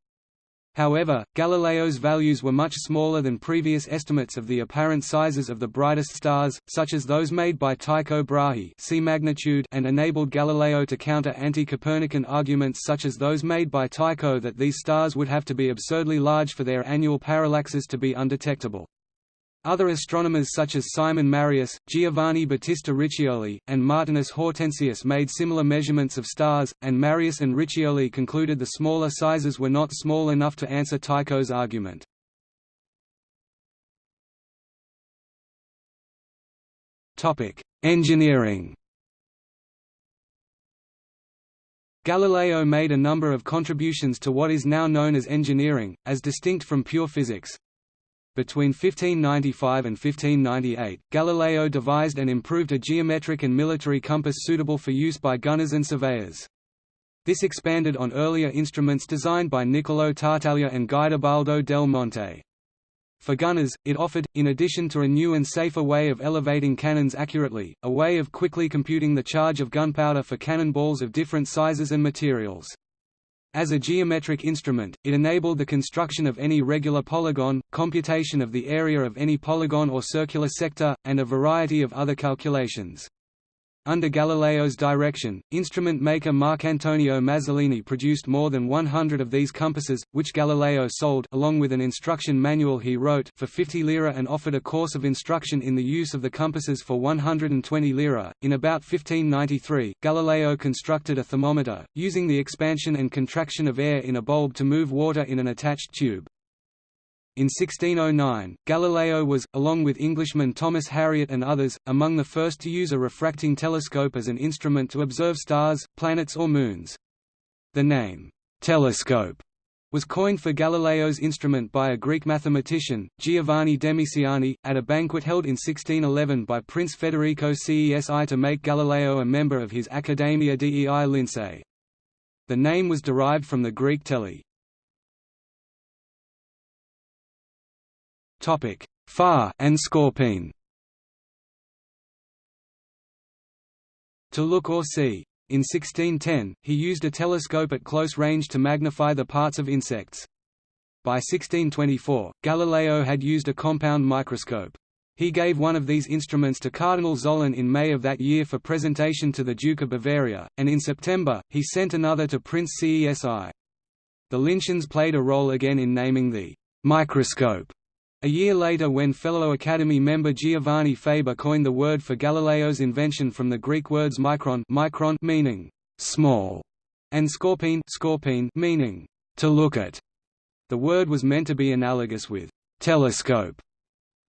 Speaker 1: However, Galileo's values were much smaller than previous estimates of the apparent sizes of the brightest stars, such as those made by Tycho Brahe see magnitude and enabled Galileo to counter anti-Copernican arguments such as those made by Tycho that these stars would have to be absurdly large for their annual parallaxes to be undetectable. Other astronomers such as Simon Marius, Giovanni Battista Riccioli, and Martinus Hortensius made similar measurements of stars, and Marius and Riccioli concluded the smaller sizes were not small enough to answer Tycho's argument. Engineering Galileo made a number of contributions to what is now known as engineering, as distinct from pure physics. Between 1595 and 1598, Galileo devised and improved a geometric and military compass suitable for use by gunners and surveyors. This expanded on earlier instruments designed by Niccolò Tartaglia and Guidobaldo del Monte. For gunners, it offered, in addition to a new and safer way of elevating cannons accurately, a way of quickly computing the charge of gunpowder for cannonballs of different sizes and materials. As a geometric instrument, it enabled the construction of any regular polygon, computation of the area of any polygon or circular sector, and a variety of other calculations. Under Galileo's direction, instrument maker Marcantonio Mazzolini produced more than 100 of these compasses, which Galileo sold along with an instruction manual he wrote for 50 lira and offered a course of instruction in the use of the compasses for 120 lira. In about 1593, Galileo constructed a thermometer, using the expansion and contraction of air in a bulb to move water in an attached tube. In 1609, Galileo was, along with Englishman Thomas Harriot and others, among the first to use a refracting telescope as an instrument to observe stars, planets or moons. The name, telescope, was coined for Galileo's instrument by a Greek mathematician, Giovanni Demisiani, at a banquet held in 1611 by Prince Federico Cesi to make Galileo a member of his Accademia dei Lincei. The name was derived from the Greek tele, Topic: Far and skopein. To look or see. In 1610, he used a telescope at close range to magnify the parts of insects. By 1624, Galileo had used a compound microscope. He gave one of these instruments to Cardinal Zollern in May of that year for presentation to the Duke of Bavaria, and in September, he sent another to Prince Cesi. The Linceans played a role again in naming the microscope a year later when fellow Academy member Giovanni Faber coined the word for Galileo's invention from the Greek words micron, micron meaning small and skopein, skopein meaning to look at. The word was meant to be analogous with telescope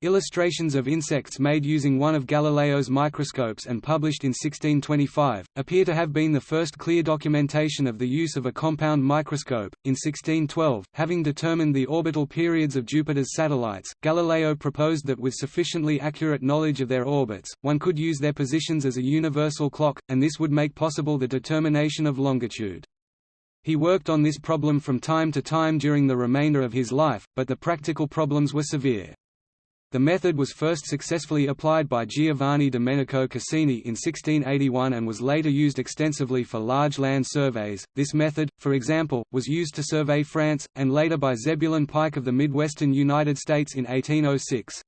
Speaker 1: Illustrations of insects made using one of Galileo's microscopes and published in 1625, appear to have been the first clear documentation of the use of a compound microscope. In 1612, having determined the orbital periods of Jupiter's satellites, Galileo proposed that with sufficiently accurate knowledge of their orbits, one could use their positions as a universal clock, and this would make possible the determination of longitude. He worked on this problem from time to time during the remainder of his life, but the practical problems were severe. The method was first successfully applied by Giovanni Domenico Cassini in 1681 and was later used extensively for large land surveys. This method, for example, was used to survey France, and later by Zebulon Pike of the Midwestern United States in 1806.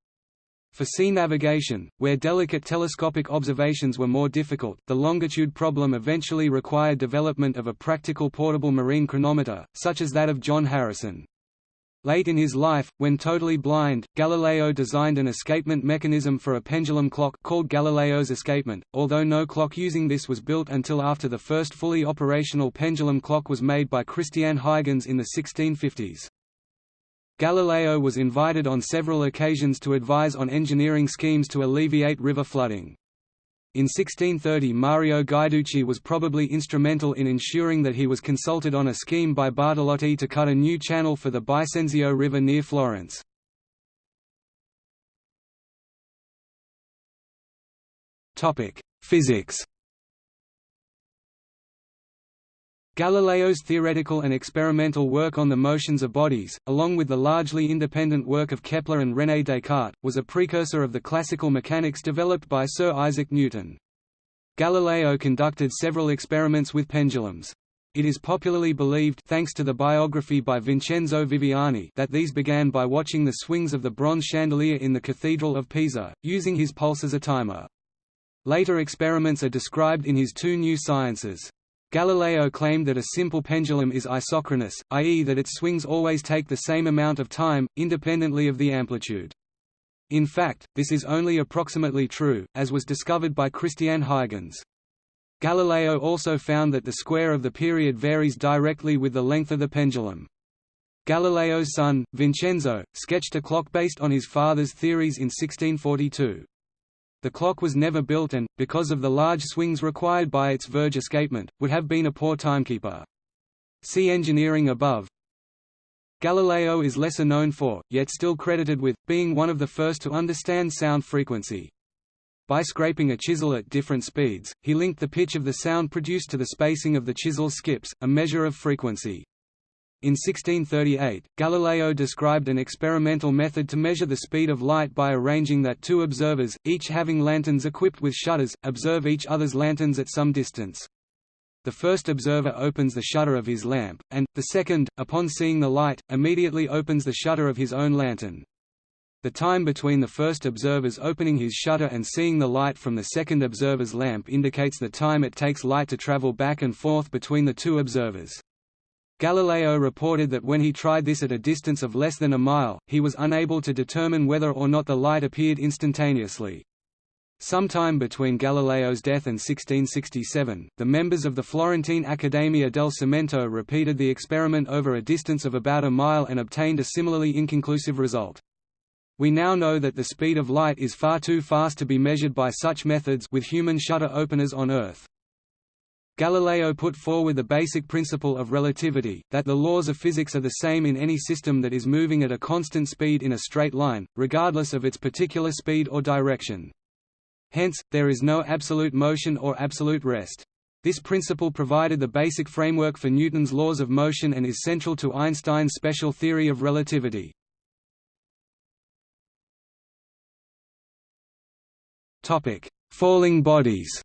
Speaker 1: For sea navigation, where delicate telescopic observations were more difficult, the longitude problem eventually required development of a practical portable marine chronometer, such as that of John Harrison. Late in his life, when totally blind, Galileo designed an escapement mechanism for a pendulum clock called Galileo's escapement, although no clock using this was built until after the first fully operational pendulum clock was made by Christian Huygens in the 1650s. Galileo was invited on several occasions to advise on engineering schemes to alleviate river flooding. In 1630 Mario Guiducci was probably instrumental in ensuring that he was consulted on a scheme by Bartolotti to cut a new channel for the Bisenzio River near Florence. Physics Galileo's theoretical and experimental work on the motions of bodies, along with the largely independent work of Kepler and René Descartes, was a precursor of the classical mechanics developed by Sir Isaac Newton. Galileo conducted several experiments with pendulums. It is popularly believed thanks to the biography by Vincenzo Viviani that these began by watching the swings of the bronze chandelier in the Cathedral of Pisa, using his pulse as a timer. Later experiments are described in his two new sciences. Galileo claimed that a simple pendulum is isochronous, i.e. that its swings always take the same amount of time, independently of the amplitude. In fact, this is only approximately true, as was discovered by Christian Huygens. Galileo also found that the square of the period varies directly with the length of the pendulum. Galileo's son, Vincenzo, sketched a clock based on his father's theories in 1642. The clock was never built and, because of the large swings required by its verge escapement, would have been a poor timekeeper. See engineering above. Galileo is lesser known for, yet still credited with, being one of the first to understand sound frequency. By scraping a chisel at different speeds, he linked the pitch of the sound produced to the spacing of the chisel skips, a measure of frequency. In 1638, Galileo described an experimental method to measure the speed of light by arranging that two observers, each having lanterns equipped with shutters, observe each other's lanterns at some distance. The first observer opens the shutter of his lamp, and, the second, upon seeing the light, immediately opens the shutter of his own lantern. The time between the first observer's opening his shutter and seeing the light from the second observer's lamp indicates the time it takes light to travel back and forth between the two observers. Galileo reported that when he tried this at a distance of less than a mile, he was unable to determine whether or not the light appeared instantaneously. Sometime between Galileo's death and 1667, the members of the Florentine Accademia del Cimento repeated the experiment over a distance of about a mile and obtained a similarly inconclusive result. We now know that the speed of light is far too fast to be measured by such methods with human shutter openers on Earth. Galileo put forward the basic principle of relativity, that the laws of physics are the same in any system that is moving at a constant speed in a straight line, regardless of its particular speed or direction. Hence, there is no absolute motion or absolute rest. This principle provided the basic framework for Newton's laws of motion and is central to Einstein's special theory of relativity. Falling bodies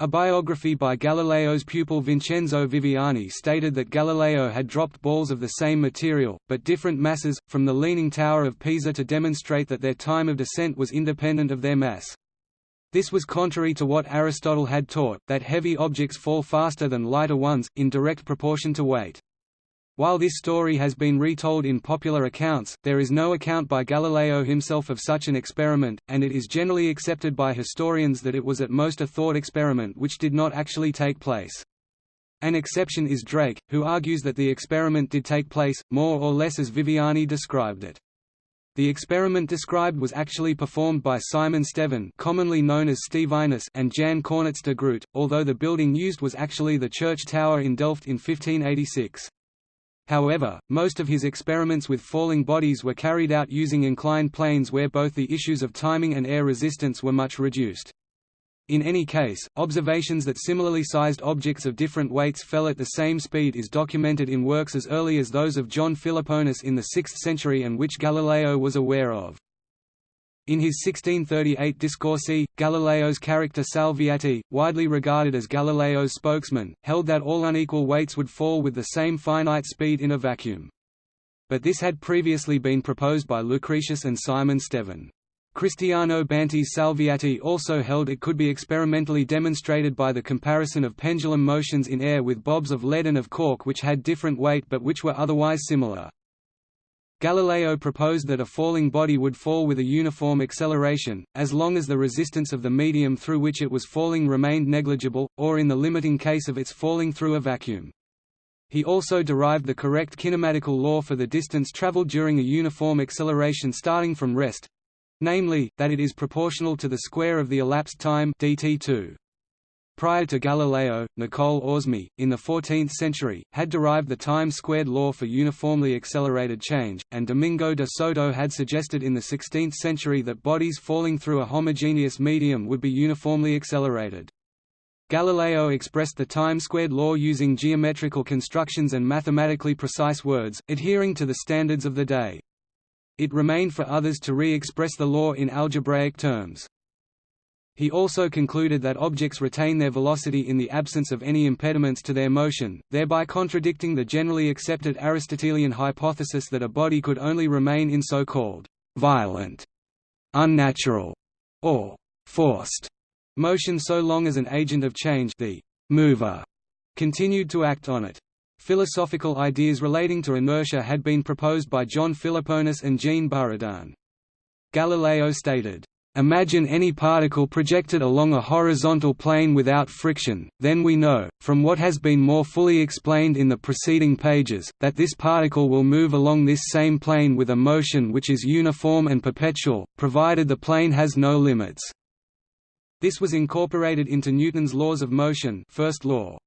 Speaker 1: a biography by Galileo's pupil Vincenzo Viviani stated that Galileo had dropped balls of the same material, but different masses, from the Leaning Tower of Pisa to demonstrate that their time of descent was independent of their mass. This was contrary to what Aristotle had taught, that heavy objects fall faster than lighter ones, in direct proportion to weight. While this story has been retold in popular accounts, there is no account by Galileo himself of such an experiment, and it is generally accepted by historians that it was at most a thought experiment which did not actually take place. An exception is Drake, who argues that the experiment did take place, more or less as Viviani described it. The experiment described was actually performed by Simon Stevin commonly known as Stevinus and Jan Cornets de Groot, although the building used was actually the church tower in Delft in 1586. However, most of his experiments with falling bodies were carried out using inclined planes where both the issues of timing and air resistance were much reduced. In any case, observations that similarly sized objects of different weights fell at the same speed is documented in works as early as those of John Philoponus in the 6th century and which Galileo was aware of. In his 1638 Discorsi, Galileo's character Salviati, widely regarded as Galileo's spokesman, held that all unequal weights would fall with the same finite speed in a vacuum. But this had previously been proposed by Lucretius and Simon Stevin. Cristiano Banti Salviati also held it could be experimentally demonstrated by the comparison of pendulum motions in air with bobs of lead and of cork which had different weight but which were otherwise similar. Galileo proposed that a falling body would fall with a uniform acceleration, as long as the resistance of the medium through which it was falling remained negligible, or in the limiting case of its falling through a vacuum. He also derived the correct kinematical law for the distance traveled during a uniform acceleration starting from rest namely, that it is proportional to the square of the elapsed time dt2. Prior to Galileo, Nicole Oresme, in the 14th century, had derived the time-squared law for uniformly accelerated change, and Domingo de Soto had suggested in the 16th century that bodies falling through a homogeneous medium would be uniformly accelerated. Galileo expressed the time-squared law using geometrical constructions and mathematically precise words, adhering to the standards of the day. It remained for others to re-express the law in algebraic terms. He also concluded that objects retain their velocity in the absence of any impediments to their motion, thereby contradicting the generally accepted Aristotelian hypothesis that a body could only remain in so-called violent, unnatural, or forced motion so long as an agent of change the mover continued to act on it. Philosophical ideas relating to inertia had been proposed by John Philoponus and Jean Buridan. Galileo stated, Imagine any particle projected along a horizontal plane without friction, then we know, from what has been more fully explained in the preceding pages, that this particle will move along this same plane with a motion which is uniform and perpetual, provided the plane has no limits. This was incorporated into Newton's laws of motion first law.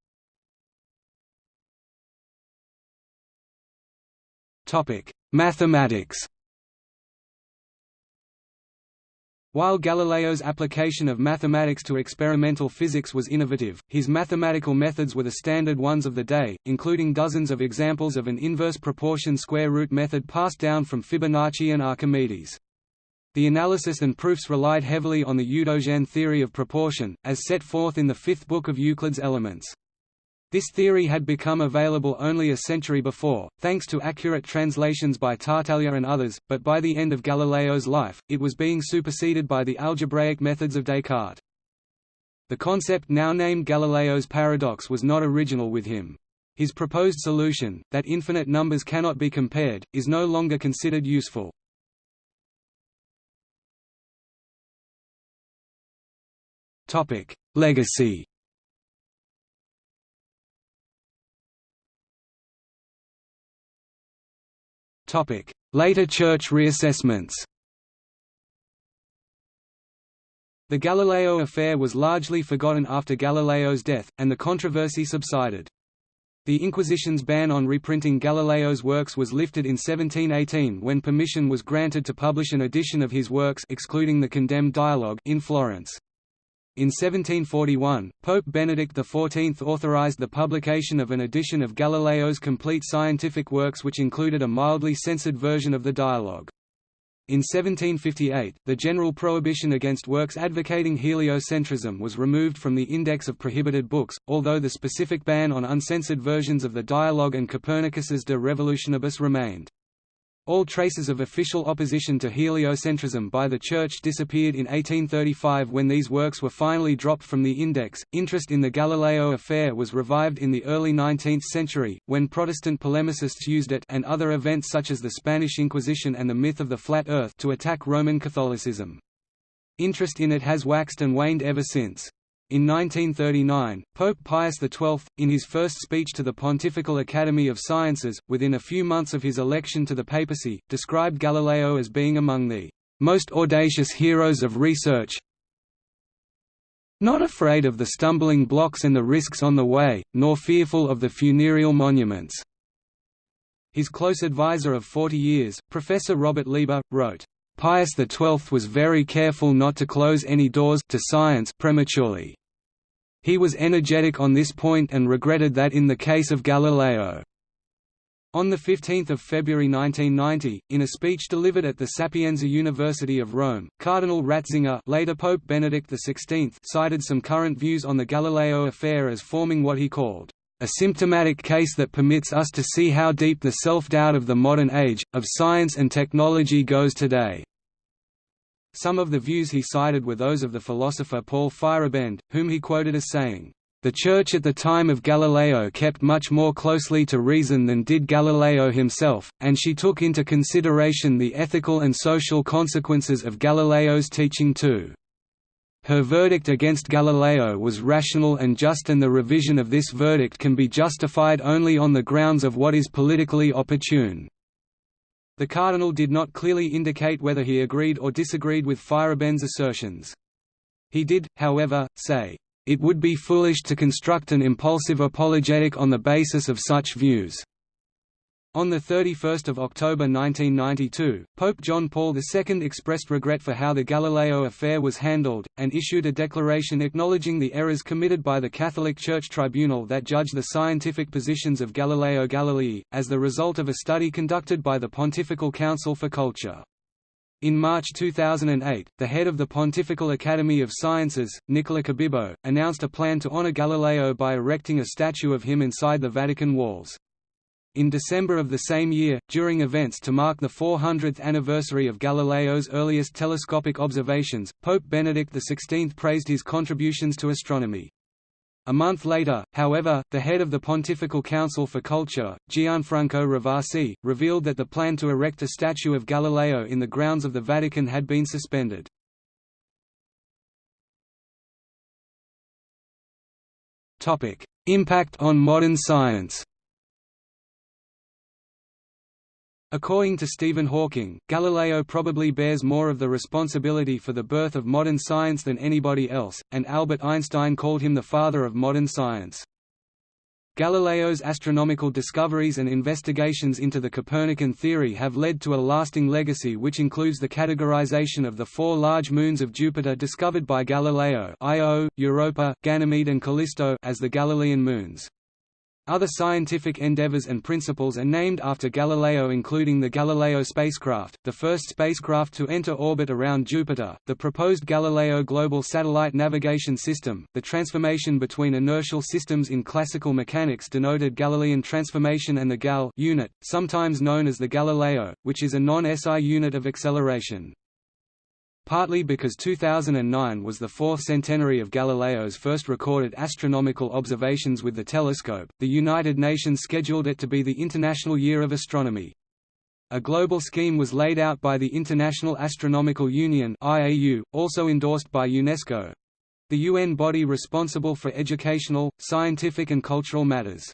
Speaker 1: Mathematics While Galileo's application of mathematics to experimental physics was innovative, his mathematical methods were the standard ones of the day, including dozens of examples of an inverse proportion square root method passed down from Fibonacci and Archimedes. The analysis and proofs relied heavily on the Eudoxian theory of proportion, as set forth in the fifth book of Euclid's Elements. This theory had become available only a century before, thanks to accurate translations by Tartaglia and others, but by the end of Galileo's life, it was being superseded by the algebraic methods of Descartes. The concept now named Galileo's paradox was not original with him. His proposed solution, that infinite numbers cannot be compared, is no longer considered useful. Legacy Later church reassessments The Galileo affair was largely forgotten after Galileo's death, and the controversy subsided. The Inquisition's ban on reprinting Galileo's works was lifted in 1718 when permission was granted to publish an edition of his works excluding the condemned dialogue in Florence. In 1741, Pope Benedict XIV authorized the publication of an edition of Galileo's complete scientific works which included a mildly censored version of the dialogue. In 1758, the general prohibition against works advocating heliocentrism was removed from the index of prohibited books, although the specific ban on uncensored versions of the dialogue and Copernicus's De Revolutionibus remained. All traces of official opposition to heliocentrism by the Church disappeared in 1835 when these works were finally dropped from the index. Interest in the Galileo affair was revived in the early 19th century, when Protestant polemicists used it and other events such as the Spanish Inquisition and the myth of the flat Earth to attack Roman Catholicism. Interest in it has waxed and waned ever since. In 1939, Pope Pius XII, in his first speech to the Pontifical Academy of Sciences, within a few months of his election to the papacy, described Galileo as being among the most audacious heroes of research, not afraid of the stumbling blocks and the risks on the way, nor fearful of the funereal monuments." His close advisor of 40 years, Professor Robert Leiber, wrote, Pius XII was very careful not to close any doors to science prematurely. He was energetic on this point and regretted that in the case of Galileo. On 15 February 1990, in a speech delivered at the Sapienza University of Rome, Cardinal Ratzinger later Pope Benedict XVI cited some current views on the Galileo affair as forming what he called a symptomatic case that permits us to see how deep the self-doubt of the modern age, of science and technology goes today. Some of the views he cited were those of the philosopher Paul Feyerabend, whom he quoted as saying, "...the Church at the time of Galileo kept much more closely to reason than did Galileo himself, and she took into consideration the ethical and social consequences of Galileo's teaching too." Her verdict against Galileo was rational and just and the revision of this verdict can be justified only on the grounds of what is politically opportune. The cardinal did not clearly indicate whether he agreed or disagreed with Feyerabend's assertions. He did, however, say, "...it would be foolish to construct an impulsive apologetic on the basis of such views." On 31 October 1992, Pope John Paul II expressed regret for how the Galileo affair was handled, and issued a declaration acknowledging the errors committed by the Catholic Church Tribunal that judged the scientific positions of Galileo Galilei, as the result of a study conducted by the Pontifical Council for Culture. In March 2008, the head of the Pontifical Academy of Sciences, Nicola Cabibbo, announced a plan to honor Galileo by erecting a statue of him inside the Vatican walls. In December of the same year, during events to mark the 400th anniversary of Galileo's earliest telescopic observations, Pope Benedict XVI praised his contributions to astronomy. A month later, however, the head of the Pontifical Council for Culture, Gianfranco Ravasi, revealed that the plan to erect a statue of Galileo in the grounds of the Vatican had been suspended. Impact on modern science According to Stephen Hawking, Galileo probably bears more of the responsibility for the birth of modern science than anybody else, and Albert Einstein called him the father of modern science. Galileo's astronomical discoveries and investigations into the Copernican theory have led to a lasting legacy which includes the categorization of the four large moons of Jupiter discovered by Galileo Io, Europa, Ganymede and Callisto as the Galilean moons. Other scientific endeavors and principles are named after Galileo including the Galileo spacecraft, the first spacecraft to enter orbit around Jupiter, the proposed Galileo Global Satellite Navigation System, the transformation between inertial systems in classical mechanics denoted Galilean transformation and the GAL unit, sometimes known as the Galileo, which is a non-SI unit of acceleration. Partly because 2009 was the fourth centenary of Galileo's first recorded astronomical observations with the telescope, the United Nations scheduled it to be the International Year of Astronomy. A global scheme was laid out by the International Astronomical Union (IAU), also endorsed by UNESCO, the UN body responsible for educational, scientific and cultural matters.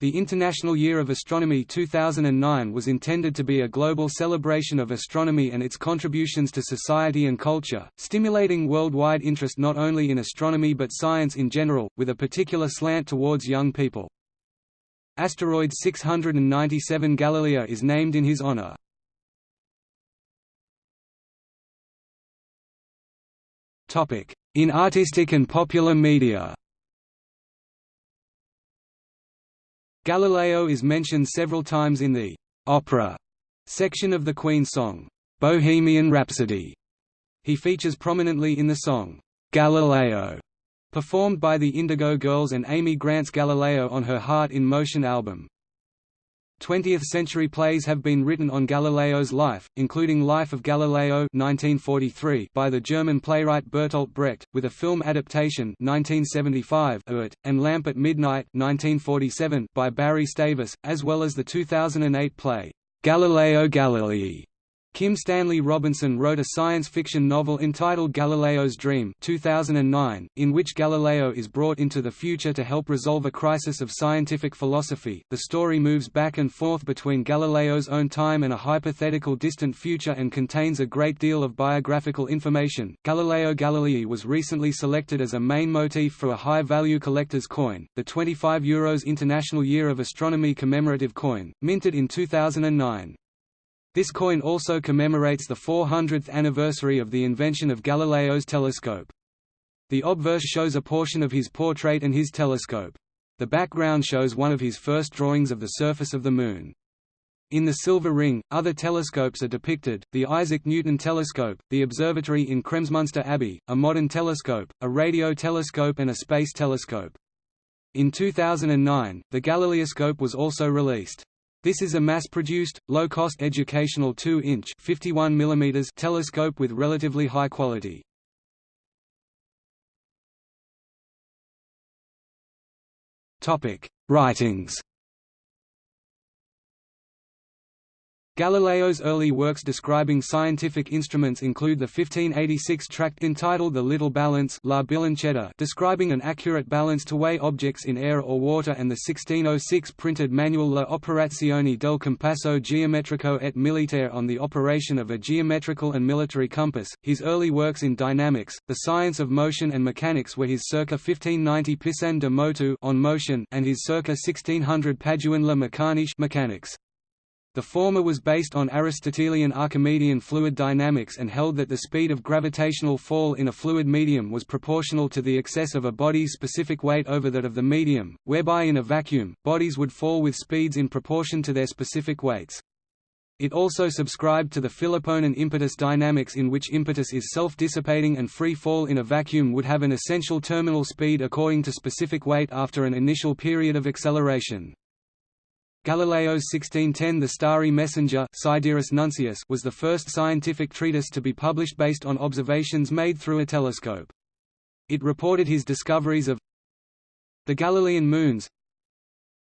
Speaker 1: The International Year of Astronomy 2009 was intended to be a global celebration of astronomy and its contributions to society and culture, stimulating worldwide interest not only in astronomy but science in general, with a particular slant towards young people. Asteroid 697 Galileo is named in his honor. In artistic and popular media Galileo is mentioned several times in the «opera» section of the Queen's song, «Bohemian Rhapsody». He features prominently in the song, «Galileo», performed by the Indigo Girls and Amy Grant's Galileo on her Heart in Motion album. 20th-century plays have been written on Galileo's life, including Life of Galileo 1943 by the German playwright Bertolt Brecht, with a film adaptation 1975 it, and Lamp at Midnight 1947 by Barry Stavis, as well as the 2008 play, Galileo Galilei Kim Stanley Robinson wrote a science fiction novel entitled Galileo's Dream 2009, in which Galileo is brought into the future to help resolve a crisis of scientific philosophy. The story moves back and forth between Galileo's own time and a hypothetical distant future and contains a great deal of biographical information. Galileo Galilei was recently selected as a main motif for a high-value collector's coin, the 25 euros International Year of Astronomy commemorative coin, minted in 2009. This coin also commemorates the 400th anniversary of the invention of Galileo's telescope. The obverse shows a portion of his portrait and his telescope. The background shows one of his first drawings of the surface of the Moon. In the silver ring, other telescopes are depicted, the Isaac Newton telescope, the observatory in Kremsmünster Abbey, a modern telescope, a radio telescope and a space telescope. In 2009, the Galileoscope was also released. This is a mass-produced, low-cost educational 2-inch telescope with relatively high quality. Writings Galileo's early works describing scientific instruments include the 1586 tract entitled The Little Balance La Bilancetta describing an accurate balance to weigh objects in air or water and the 1606 printed manual La Operazione del Compasso Geometrico et Militare on the operation of a geometrical and military compass. His early works in dynamics, the science of motion and mechanics were his circa 1590 Pisan de Motu on motion and his circa 1600 Paduan La Mecaniche mechanics. The former was based on Aristotelian Archimedean fluid dynamics and held that the speed of gravitational fall in a fluid medium was proportional to the excess of a body's specific weight over that of the medium, whereby in a vacuum, bodies would fall with speeds in proportion to their specific weights. It also subscribed to the Philoponan impetus dynamics in which impetus is self-dissipating and free fall in a vacuum would have an essential terminal speed according to specific weight after an initial period of acceleration. Galileo's 1610 The Starry Messenger was the first scientific treatise to be published based on observations made through a telescope. It reported his discoveries of the Galilean moons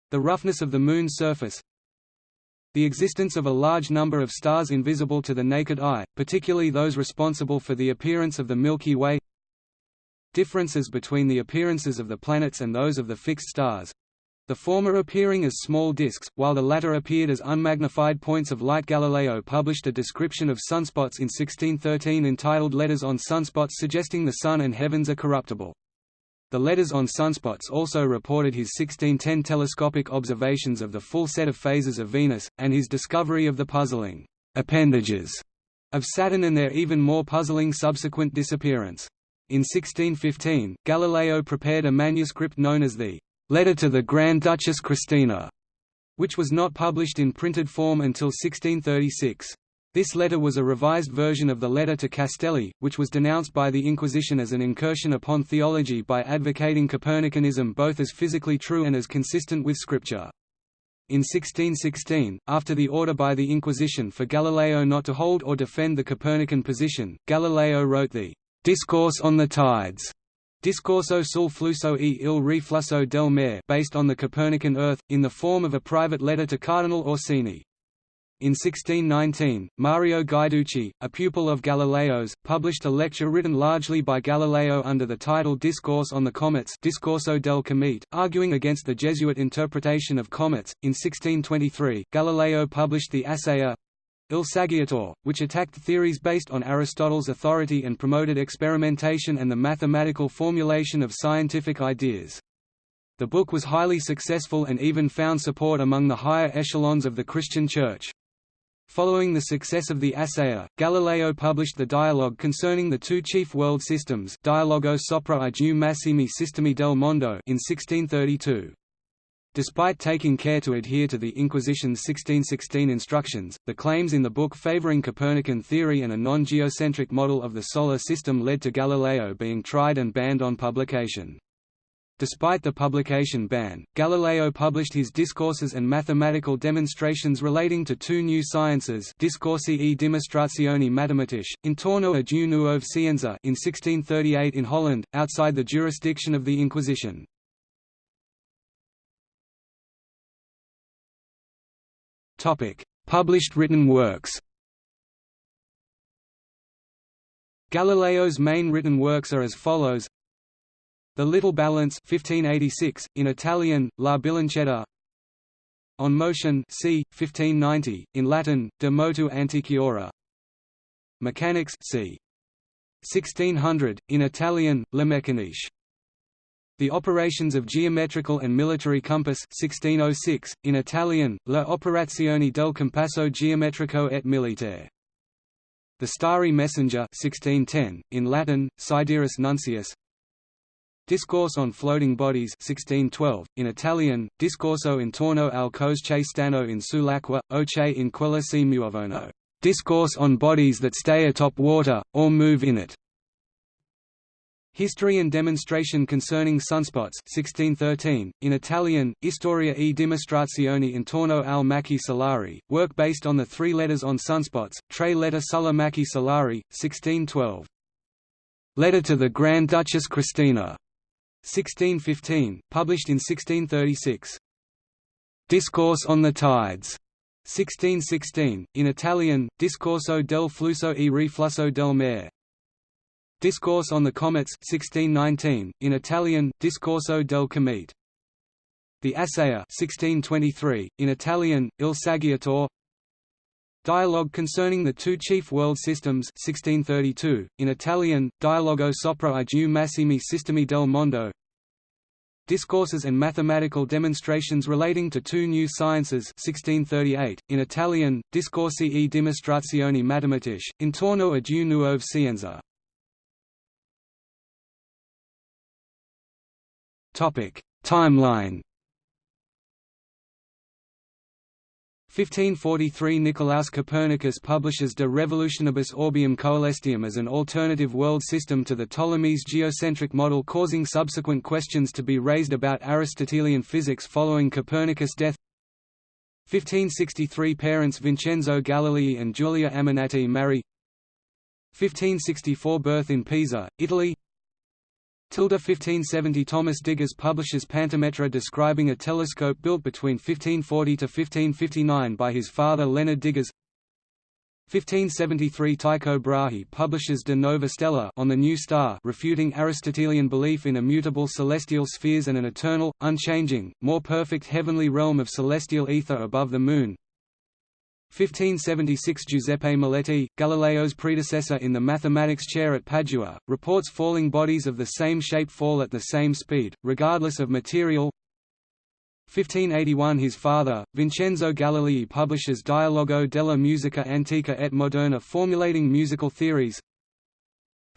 Speaker 1: the roughness of the Moon's surface the existence of a large number of stars invisible to the naked eye, particularly those responsible for the appearance of the Milky Way differences between the appearances of the planets and those of the fixed stars the former appearing as small disks, while the latter appeared as unmagnified points of light. Galileo published a description of sunspots in 1613 entitled Letters on Sunspots suggesting the Sun and heavens are corruptible. The letters on sunspots also reported his 1610 telescopic observations of the full set of phases of Venus, and his discovery of the puzzling appendages of Saturn and their even more puzzling subsequent disappearance. In 1615, Galileo prepared a manuscript known as the Letter to the Grand Duchess Christina, which was not published in printed form until 1636. This letter was a revised version of the letter to Castelli, which was denounced by the Inquisition as an incursion upon theology by advocating Copernicanism both as physically true and as consistent with Scripture. In 1616, after the order by the Inquisition for Galileo not to hold or defend the Copernican position, Galileo wrote the Discourse on the Tides, Discorso sul flusso e il riflusso del mare based on the Copernican Earth, in the form of a private letter to Cardinal Orsini. In 1619, Mario Guiducci, a pupil of Galileo's, published a lecture written largely by Galileo under the title Discourse on the Comets Discorso del Comete, arguing against the Jesuit interpretation of comets. In 1623, Galileo published the Assayer Il Saggiatore, which attacked theories based on Aristotle's authority and promoted experimentation and the mathematical formulation of scientific ideas. The book was highly successful and even found support among the higher echelons of the Christian Church. Following the success of the Assayer, Galileo published the dialogue concerning the two chief world systems Dialogo sopra i due massimi sistemi del mondo in 1632. Despite taking care to adhere to the Inquisition's 1616 instructions, the claims in the book favoring Copernican theory and a non-geocentric model of the Solar System led to Galileo being tried and banned on publication. Despite the publication ban, Galileo published his discourses and mathematical demonstrations relating to two new sciences Discorsi e dimostrazioni matematiche, intorno a due nuove scienze in 1638 in Holland, outside the jurisdiction of the Inquisition. Published written works Galileo's main written works are as follows the Little Balance 1586, in Italian, La Bilancetta On Motion c. 1590, in Latin, De Motu Antiquiora Mechanics c. 1600, in Italian, Le Meccaniche the Operations of Geometrical and Military Compass 1606, in Italian, Le operazioni del compasso geometrico et militare. The Starry Messenger 1610, in Latin, Sidereus Nuncius Discourse on Floating Bodies 1612, in Italian, Discorso intorno al cosce stanno in sull'acqua, che in quella si muovono. Discourse on bodies that stay atop water, or move in it. History and demonstration concerning sunspots 1613, in Italian, Storia e dimostrazione intorno al macchi solari, work based on the three letters on sunspots, Tre letter sulla macchi solari, 1612. Letter to the Grand Duchess Christina, 1615, published in 1636. Discourse on the Tides, 1616, in Italian, Discorso del flusso e riflusso del mare. Discourse on the Comets 1619, in Italian, Discorso del Comete. The Assayer 1623, in Italian, Il Saggiatore Dialogue concerning the two chief world systems 1632, in Italian, Dialogo sopra i due massimi sistemi del mondo Discourses and mathematical demonstrations relating to two new sciences 1638, in Italian, Discorsi e dimostrazioni matematiche, intorno a due nuove scienze. Timeline. 1543 Nicolaus Copernicus publishes De Revolutionibus Orbium Coelestium as an alternative world system to the Ptolemy's geocentric model causing subsequent questions to be raised about Aristotelian physics following Copernicus' death. 1563 Parents Vincenzo Galilei and Giulia Ammannati marry. 1564 Birth in Pisa, Italy 1570 Thomas Digges publishes Pantometra describing a telescope built between 1540 to 1559 by his father Leonard Digges. 1573 Tycho Brahe publishes De Nova Stella on the new star refuting Aristotelian belief in immutable celestial spheres and an eternal, unchanging, more perfect heavenly realm of celestial ether above the Moon 1576 Giuseppe Moletti, Galileo's predecessor in the mathematics chair at Padua, reports falling bodies of the same shape fall at the same speed, regardless of material. 1581 His father, Vincenzo Galilei publishes Dialogo della musica antica et moderna formulating musical theories.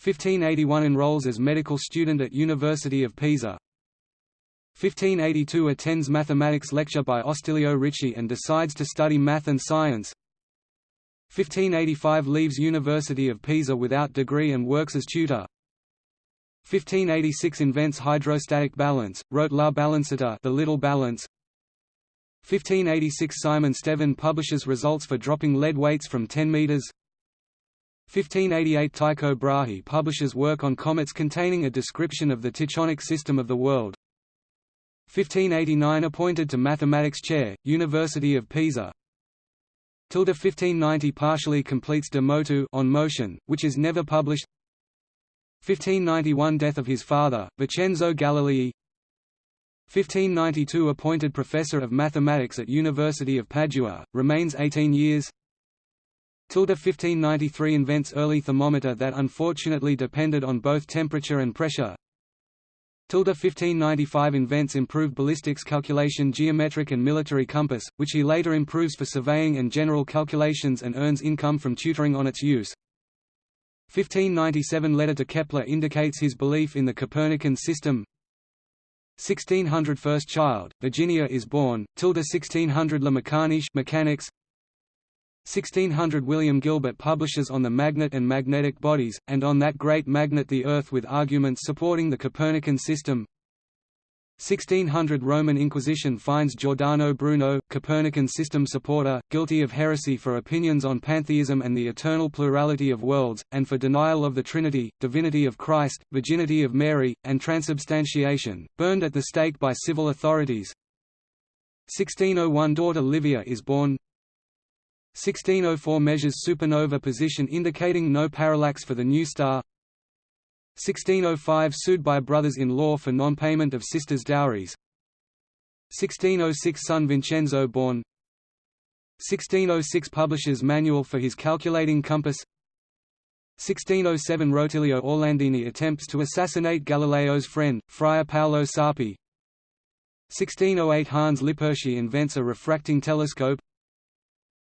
Speaker 1: 1581 Enrolls as medical student at University of Pisa 1582 attends mathematics lecture by Ostilio Ricci and decides to study math and science. 1585 leaves University of Pisa without degree and works as tutor. 1586 invents hydrostatic balance, wrote La Bilancetta the Little Balance. 1586 Simon Stevin publishes results for dropping lead weights from 10 meters. 1588 Tycho Brahe publishes work on comets containing a description of the Tychonic system of the world 1589 appointed to mathematics chair, University of Pisa. Tilde 1590 partially completes De Motu on motion, which is never published. 1591 death of his father, Vincenzo Galilei. 1592 appointed professor of mathematics at University of Padua, remains 18 years. Tilde 1593 invents early thermometer that unfortunately depended on both temperature and pressure. Tilde 1595 invents improved ballistics calculation geometric and military compass, which he later improves for surveying and general calculations and earns income from tutoring on its use. 1597 letter to Kepler indicates his belief in the Copernican system. 1600 first child, Virginia is born, tilde 1600 La Meccaniche mechanics 1600 William Gilbert publishes on the magnet and magnetic bodies, and on that great magnet the Earth with arguments supporting the Copernican system. 1600 Roman Inquisition finds Giordano Bruno, Copernican system supporter, guilty of heresy for opinions on pantheism and the eternal plurality of worlds, and for denial of the Trinity, divinity of Christ, virginity of Mary, and transubstantiation, burned at the stake by civil authorities. 1601 daughter Livia is born 1604 measures supernova position indicating no parallax for the new star. 1605 sued by brothers-in-law for non-payment of sisters' dowries. 1606 son Vincenzo born. 1606 publishes manual for his calculating compass. 1607 Rotilio Orlandini attempts to assassinate Galileo's friend, Friar Paolo Sarpi. 1608 Hans Lippershey invents a refracting telescope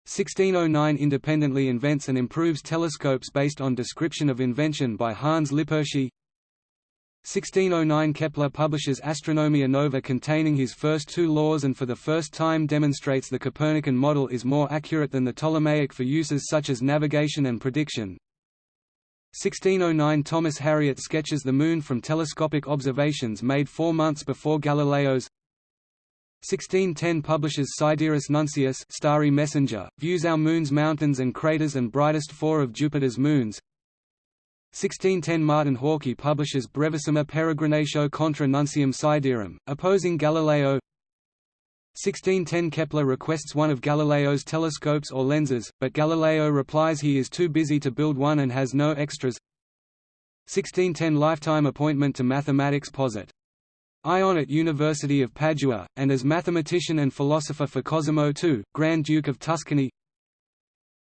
Speaker 1: 1609 independently invents and improves telescopes based on description of invention by Hans Lippershey 1609 Kepler publishes Astronomia Nova containing his first two laws and for the first time demonstrates the Copernican model is more accurate than the Ptolemaic for uses such as navigation and prediction. 1609 Thomas Harriot sketches the Moon from telescopic observations made four months before Galileo's 1610 publishes Sidereus Nuncius Starry Messenger, views our Moon's mountains and craters and brightest four of Jupiter's moons. 1610 Martin Horky publishes Brevissima Peregrinatio contra Nuncium Sidereum, opposing Galileo. 1610 Kepler requests one of Galileo's telescopes or lenses, but Galileo replies he is too busy to build one and has no extras. 1610 Lifetime appointment to mathematics posit Ion at University of Padua, and as mathematician and philosopher for Cosimo II, Grand Duke of Tuscany.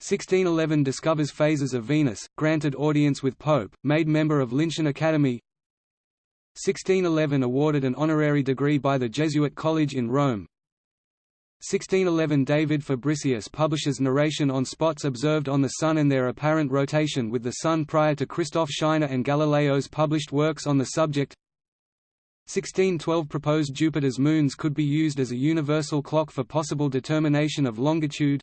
Speaker 1: 1611 discovers phases of Venus, granted audience with Pope, made member of Lincean Academy. 1611 awarded an honorary degree by the Jesuit College in Rome. 1611 David Fabricius publishes narration on spots observed on the Sun and their apparent rotation with the Sun prior to Christoph Scheiner and Galileo's published works on the subject 1612 proposed Jupiter's moons could be used as a universal clock for possible determination of longitude.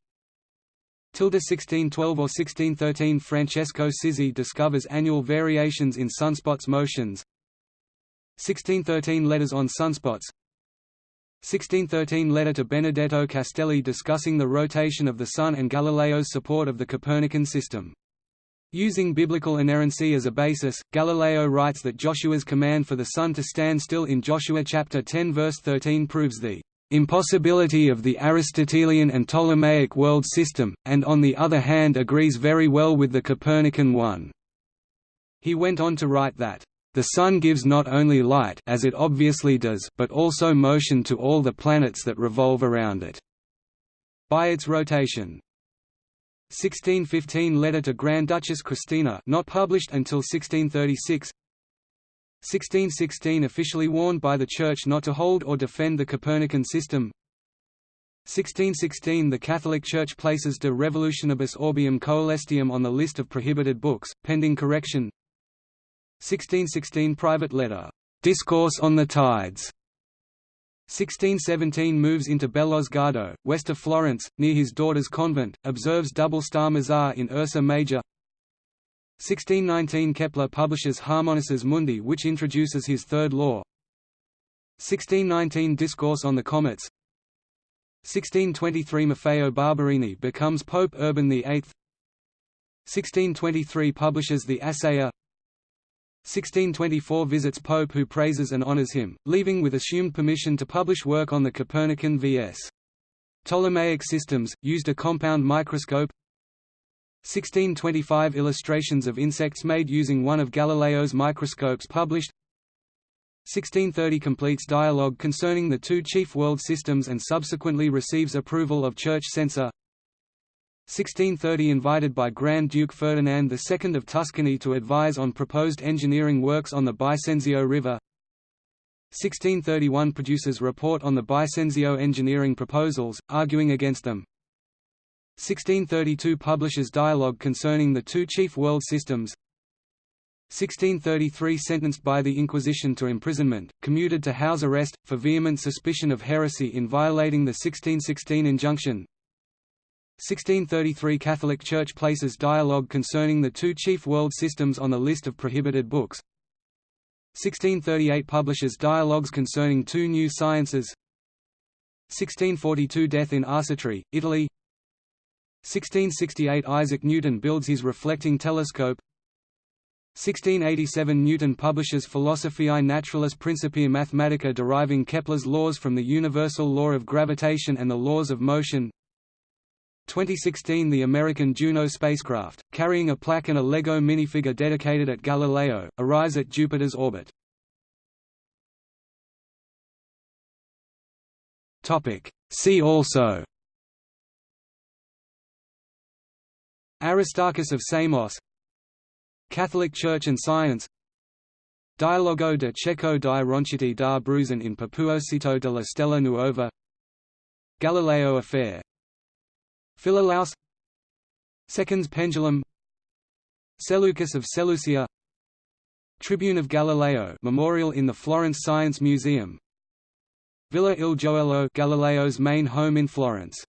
Speaker 1: 1612 or 1613 Francesco Sizzi discovers annual variations in sunspots' motions. 1613 Letters on sunspots 1613 Letter to Benedetto Castelli discussing the rotation of the Sun and Galileo's support of the Copernican system. Using biblical inerrancy as a basis, Galileo writes that Joshua's command for the sun to stand still in Joshua chapter 10 verse 13 proves the impossibility of the Aristotelian and Ptolemaic world system, and on the other hand agrees very well with the Copernican one. He went on to write that, "...the Sun gives not only light as it obviously does but also motion to all the planets that revolve around it. By its rotation. 1615 Letter to Grand Duchess Christina not published until 1636 1616 Officially warned by the Church not to hold or defend the Copernican system. 1616 The Catholic Church places De Revolutionibus Orbium Coelestium on the list of prohibited books, pending correction. 1616 Private letter, "'Discourse on the Tides' 1617 moves into Bellosguardo, west of Florence, near his daughter's convent, observes double star Mizar in Ursa Major. 1619 Kepler publishes Harmonices Mundi which introduces his third law. 1619 Discourse on the Comets. 1623 Maffeo Barberini becomes Pope Urban VIII 1623 publishes the Assayer 1624 visits Pope who praises and honors him, leaving with assumed permission to publish work on the Copernican vs. Ptolemaic systems, used a compound microscope. 1625 Illustrations of insects made using one of Galileo's microscopes published. 1630 completes dialogue concerning the two chief world systems and subsequently receives approval of church censor 1630 invited by Grand Duke Ferdinand II of Tuscany to advise on proposed engineering works on the Bisenzio River. 1631 produces report on the Bisenzio engineering proposals, arguing against them. 1632 publishes dialogue concerning the two chief world systems. 1633 sentenced by the Inquisition to imprisonment, commuted to house arrest, for vehement suspicion of heresy in violating the 1616 injunction 1633 Catholic Church places dialogue concerning the two chief world systems on the list of prohibited books. 1638 publishes dialogues concerning two new sciences. 1642 Death in Arcetri, Italy. 1668 Isaac Newton builds his reflecting telescope. 1687 Newton publishes Philosophiae Naturalis Principia Mathematica deriving Kepler's laws from the universal law of gravitation and the laws of motion 2016 The American Juno spacecraft, carrying a plaque and a LEGO minifigure dedicated at Galileo, arrives at Jupiter's orbit. See also. Aristarchus of Samos. Catholic Church and Science. Dialogo de Cecco di Ronchetti da Brusen in Proposito della Stella Nuova. Galileo Affair Philolaus. Seconds Pendulum. Seleucus of Seleucia. Tribune of Galileo memorial in the Florence Science Museum. Villa il Gioiello Galileo's main home in Florence